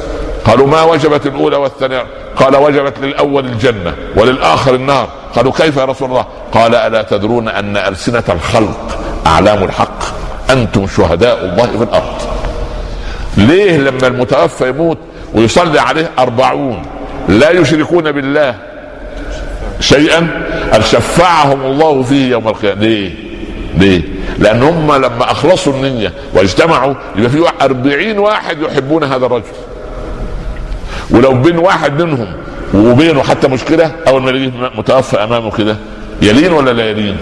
قالوا ما وجبت الأولى والثانية؟ قال وجبت للأول الجنة وللآخر النار. قالوا كيف يا رسول الله؟ قال ألا تدرون أن ألسنة الخلق أعلام الحق؟ أنتم شهداء الله في الأرض. ليه لما المتوفى يموت ويصلي عليه أربعون لا يشركون بالله شيئا؟ شفعهم الله فيه يوم القيامة. ليه؟ ليه؟ لأن هم لما أخلصوا النية واجتمعوا يبقى في أربعين واحد يحبون هذا الرجل. ولو بين واحد منهم وبينه حتى مشكلة اول ما يلاقيه متوفى أمامه كده يلين ولا لا يلين؟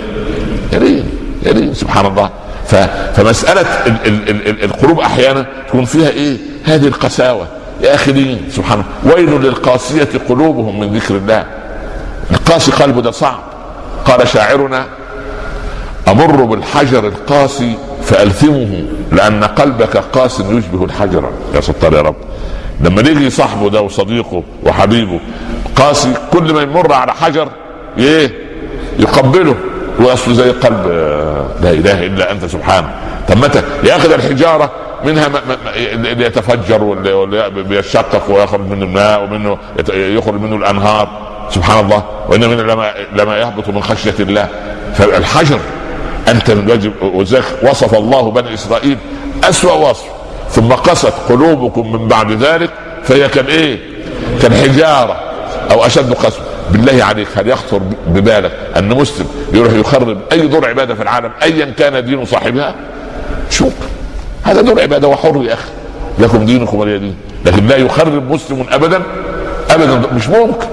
يلين يلين سبحان الله. فمسألة ال ال ال القلوب أحيانا تكون فيها إيه؟ هذه القساوة. يا أخي لين سبحان الله. ويل للقاسية قلوبهم من ذكر الله. القاسي قلبه ده صعب. قال شاعرنا أمر بالحجر القاسي فألثمه لأن قلبك قاس يشبه الحجر. يا ستار يا رب. لما يجي صاحبه ده وصديقه وحبيبه قاسي كل ما يمر على حجر إيه؟ يقبله واصله زي قلب لا إله إلا أنت سبحانه. طب متى؟ ياخذ الحجارة منها اللي يتفجر واللي بيشقق ويخرج منه الماء ومنه يخرج منه الأنهار. سبحان الله. وان من لما لما يهبط من خشية الله. فالحجر أنت من وصف الله بني إسرائيل أسوأ وصف. ثم قست قلوبكم من بعد ذلك فهي كالايه؟ كالحجاره أو أشد قسوة. بالله عليك هل يخطر ببالك أن مسلم يروح يخرب أي دور عبادة في العالم ايا كان دين صاحبها؟ شوف هذا دور عبادة وحر يا أخي. لكم دينكم ولي دين. لكن لا يخرب مسلم ابدا ابدا. مش ممكن.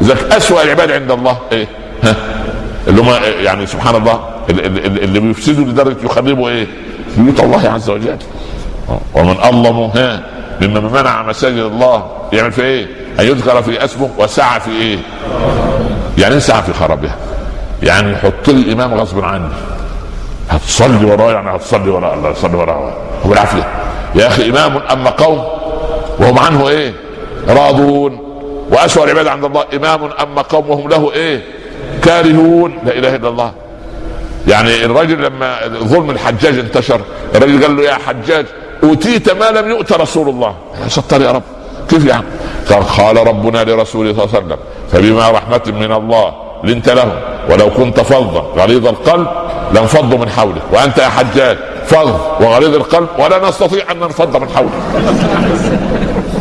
اذا اسوء العباد عند الله. إيه؟ ها؟ اللي هم يعني سبحان الله اللي بيفسدوا لدرجة يخربوا إيه؟ بيوت الله عز وجل. ومن أظلم ها ممن منع مساجد الله يعمل في إيه؟ أن يذكر في اسمه وسعى في إيه؟ يعني إيه سعى في خرابها؟ يعني يحط لي امام غصب عني هتصلي وراه يعني هتصلي وراه الله يصلي وراه هو بالعافية يا أخي إمام أما قوم وهم عنه إيه؟ راضون وأسوأ العباد عند الله إمام أما قوم وهم له إيه؟ كارهون لا إله إلا الله يعني الراجل لما ظلم الحجاج انتشر الراجل قال له يا حجاج أوتيت ما لم يؤت رسول الله. يا ستار يا رب. كيف يعني قال قال ربنا لرسوله صلى الله عليه وسلم فبما رحمة من الله لنت لهم ولو كنت فظا غليظ القلب لانفضوا من حولك وأنت يا حجاج فظ وغليظ القلب ولا نستطيع أن ننفض من حولك.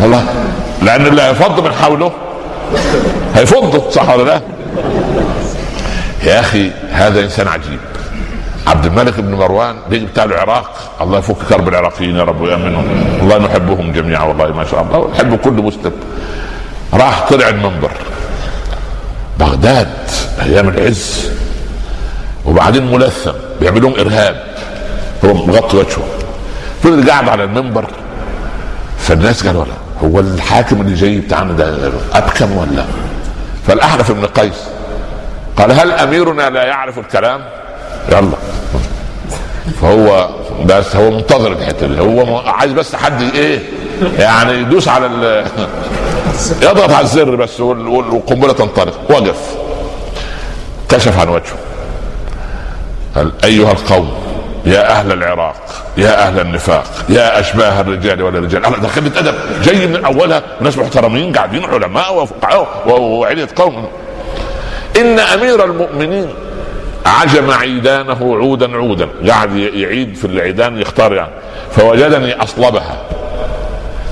والله لأن اللي هيفض من حوله هيفضه صح ولا لا؟ يا أخي هذا إنسان عجيب. عبد الملك بن مروان بيجي بتاع العراق. الله يفك كرب العراقيين يا رب ويأمنهم. الله نحبهم جميعا والله ما شاء الله. نحب كل مسلم. راح طلع المنبر. بغداد أيام العز. وبعدين ملثم. بيعملون إرهاب. هو مغطي وجهه. فضل قاعد على المنبر. فالناس قالوا لا هو الحاكم اللي جاي بتاعنا ده أبكم ولا؟ فالاحنف بن قيس. قال هل أميرنا لا يعرف الكلام؟ يلا. فهو بس هو منتظر الحته دي. هو عايز بس حد إيه يعني يدوس على ال يضغط على الزر بس والقنبلة تنطلق وقف. كشف عن وجهه. قال أيها القوم يا أهل العراق يا أهل النفاق يا أشباه الرجال والرجال. أنا دخلت أدب. جاي من أولها ناس محترمين قاعدين علماء وفقهاء وعلية قوم. إن أمير المؤمنين عجم عيدانه عودا عودا. قاعد يعيد في العيدان يختار يعني. فوجدني أصلبها.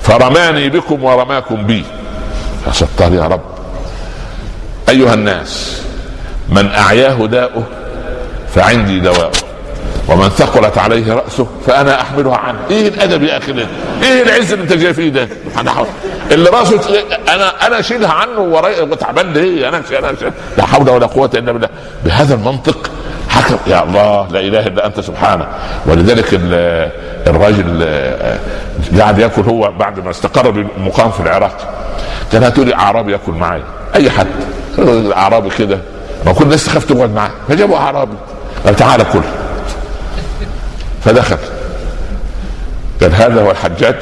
فرماني بكم ورماكم بي. يا ستار يا رب. أيها الناس من أعياه داؤه فعندي دواؤه. ومن ثقلت عليه رأسه فأنا أحملها عنه. إيه الأدب يا أخي إيه العز اللي أنت جاي فيه ده؟ اللي رأسه أنا أنا أشيلها عنه وتعبان ليه؟ أنا أنا لا حول ولا قوة إلا بالله. بهذا المنطق حكم يا الله لا إله إلا أنت سبحانه. ولذلك الراجل قاعد يأكل هو بعد ما استقر بالمقام في العراق. كان هاتوا لي أعرابي يأكل معي أي حد. أعرابي كده. ما كل الناس تخاف تقعد معاه. فجابوا أعرابي. قال تعالى كل. فدخل. قال هذا هو الحجاج.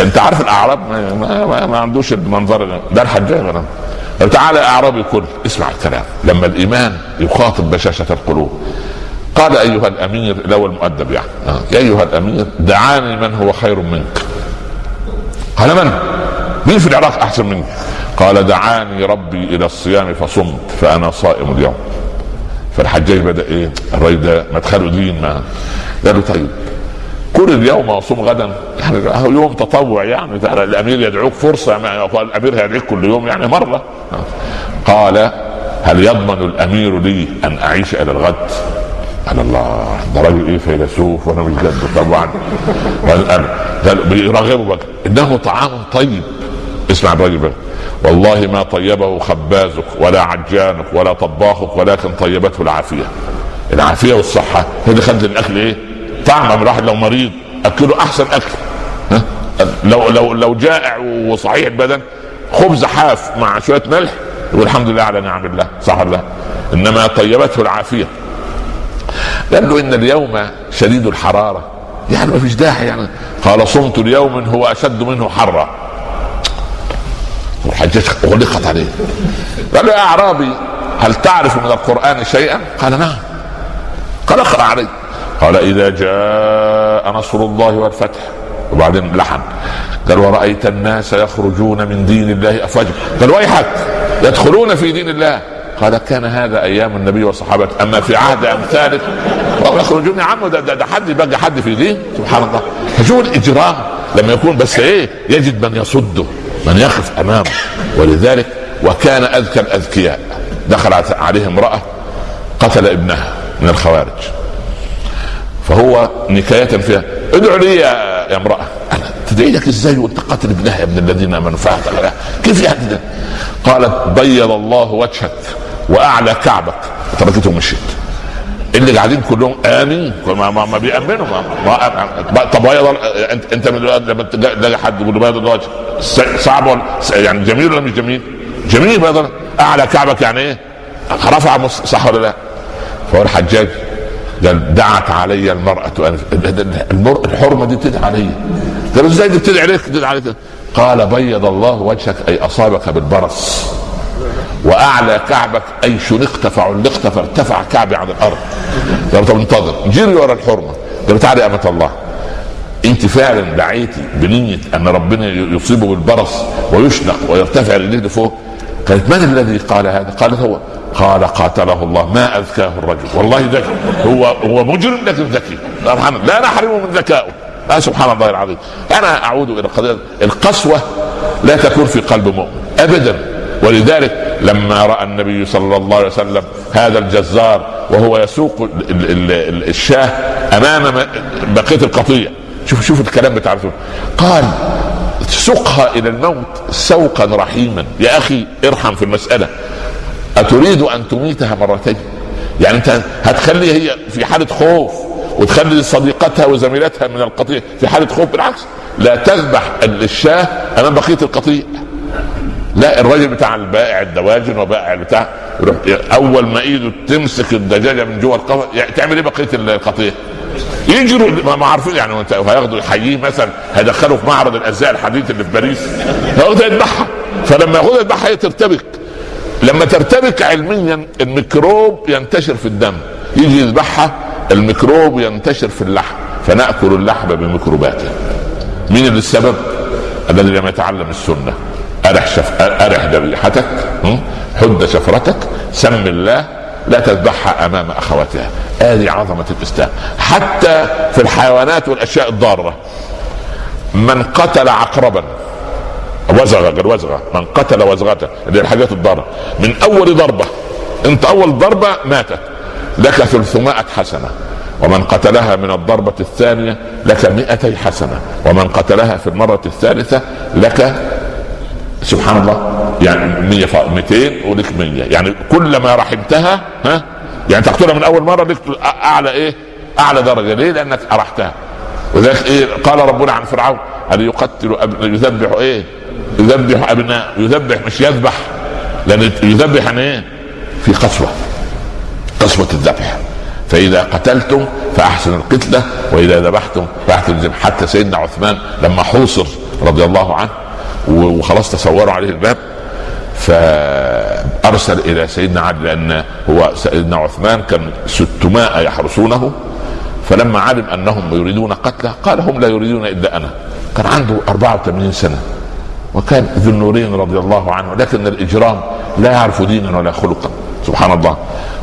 انت عارف الأعراب؟ ما, ما, ما عندوش المنظر ده. الحجاج أنا تعالى اعرابي كل اسمع الكلام. لما الإيمان يخاطب بشاشة القلوب. قال أيها الأمير لو المؤدب يعني. آه. أيها الأمير دعاني من هو خير منك. قال من؟ مين في العراق أحسن مني؟ قال دعاني ربي إلى الصيام فصمت فأنا صائم اليوم. فالحجاج بدأ إيه؟ الراجل ده مدخله دين ما قال له طيب كل اليوم وصوم غدا يعني يوم تطوع يعني الأمير يدعوك فرصة يعني الأمير هيدعيك كل يوم يعني مرة. قال هل يضمن الأمير لي أن أعيش إلى الغد؟ قال الله ده راجل إيه فيلسوف وأنا مش جد طبعا. قال بيرغبه إنه طعام طيب. اسمع الراجل بقى والله ما طيبه خبازك ولا عجانك ولا طباخك ولكن طيبته العافية. العافية والصحة. هي اللي خلت الأكل إيه؟ طعم الواحد لو مريض أكله أحسن أكل. ها؟ لو لو لو جائع وصحيح البدن خبز حاف مع شوية ملح يقول الحمد لله على نعم الله صح ولا إنما طيبته العافية. قال له إن اليوم شديد الحرارة. يعني ما فيش داعي يعني. قال صمت اليوم هو أشد منه حرا. الحجاج غلقت عليه. قال يا أعرابي هل تعرف من القرآن شيئا؟ قال نعم. قال اقرأ علي. قال إذا جاء نصر الله والفتح. وبعدين لحن. قال ورأيت الناس يخرجون من دين الله أفواجا قال ويحك يدخلون في دين الله. قال كان هذا أيام النبي والصحابة. أما في عهد امثالك وهم يخرجون يا عم ده, ده, ده حد يبقى حد في دين؟ سبحان الله. فشوف الاجرام لما يكون بس إيه يجد من يصده. من يقف أمامه. ولذلك وكان أذكى الأذكياء. دخلت عليه امرأة قتل ابنها من الخوارج. فهو نكاية فيها. ادعو لي يا, امرأة. أنا تدعي لك إزاي وأنت قاتل ابنها يا ابن الذين آمنوا؟ كيف يعني؟ قالت بيض الله وجهك وأعلى كعبك. تركته ومشيت اللي قاعدين كلهم امين ما, ما, ما بيأمنوا ما, ما طب بيض انت أنت لما تلاقي حد يقول بيض الوجه صعب ولا يعني جميل ولا مش جميل؟ جميل بيض أعلى كعبك يعني إيه؟ رفع صح ولا لا؟ فهو الحجاج قال دعت علي المرأة الحرمة دي بتدعي علي قال إزاي دي بتدعي عليك بتدعي عليك قال بيض الله وجهك أي أصابك بالبرص وأعلى كعبك أي شنقت فعلقت فارتفع كعبي عن الأرض. طب انتظر. جري ورا الحرمة. قال تعالي يا امه الله. أنت فعلا دعيتي بنية أن ربنا يصيبه بالبرص ويشنق ويرتفع رجليه لفوق قالت من الذي قال هذا؟ قالت هو. قال قاتله الله. ما أذكاه الرجل. والله ذكي هو هو مجرم لكن ذكي. لا نحرمه من ذكائه. آه سبحان الله العظيم. أنا أعود إلى القضية القسوة لا تكون في قلب مؤمن. ابدا. ولذلك لما رأى النبي صلى الله عليه وسلم هذا الجزار وهو يسوق الشاه أمام بقية القطيع. شوف شوف الكلام بتاع قال سقها إلى الموت سوقا رحيما. يا أخي ارحم في المسألة. أتريد أن تميتها مرتين؟ يعني أنت هتخلي هي في حالة خوف وتخلي صديقتها وزميلتها من القطيع في حالة خوف؟ بالعكس لا تذبح الشاه أمام بقية القطيع. لا الراجل بتاع البائع الدواجن وبائع بتاع أول ما إيده تمسك الدجاجة من جوه القفص يعني تعمل إيه بقية القطيع؟ يجروا ما عارفين يعني انت هياخدوا يحييه مثلا هيدخلوا في معرض الازياء الحديث اللي في باريس هياخدها يذبحها. فلما ياخدها يذبحها هي ترتبك. لما ترتبك علميا الميكروب ينتشر في الدم. يجي يذبحها الميكروب ينتشر في اللحم. فنأكل اللحم بميكروباته. مين اللي السبب؟ الذي لم يتعلم السنة. أرح شف... أرح ذبيحتك حد شفرتك. سم الله لا تذبحها أمام أخواتها. هذه عظمة الإسلام. حتى في الحيوانات والأشياء الضارة. من قتل عقربا وزغة غير وزغة. من قتل وزغة اللي الحاجات الضارة. من أول ضربة أنت أول ضربة ماتت. لك ثلثمائة حسنة. ومن قتلها من الضربة الثانية لك مئتي حسنة. ومن قتلها في المرة الثالثة لك سبحان الله. يعني 100 200 ولك 100 يعني كلما رحمتها ها؟ يعني تقتلها من أول مرة لك أعلى إيه؟ أعلى درجة. ليه؟ لأنك أرحتها. وذلك إيه؟ قال ربنا عن فرعون هل يقتل أب... يذبح إيه؟ يذبح أبناء يذبح مش يذبح. لأن يذبح يعني إيه؟ في قسوه قسوه الذبح. فإذا قتلتم فاحسن القتلة وإذا ذبحتم الذبح. حتى سيدنا عثمان لما حوصر رضي الله عنه وخلاص تصوروا عليه الباب فأرسل إلى سيدنا علي لأن هو سيدنا عثمان كان 600 يحرسونه فلما علم أنهم يريدون قتله قال هم لا يريدون إلا أنا. كان عنده 84 سنة وكان ذو النورين رضي الله عنه لكن الإجرام لا يعرف دينا ولا خلقا سبحان الله.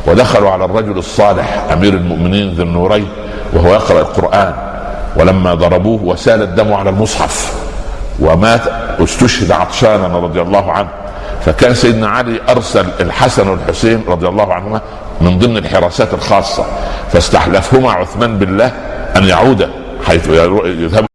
ودخلوا على الرجل الصالح أمير المؤمنين ذو النورين وهو يقرأ القرآن ولما ضربوه وسال الدم على المصحف. ومات استشهد عطشانا رضي الله عنه. فكان سيدنا علي أرسل الحسن والحسين رضي الله عنهما من ضمن الحراسات الخاصة فاستحلفهما عثمان بالله أن يعودا حيث يذهب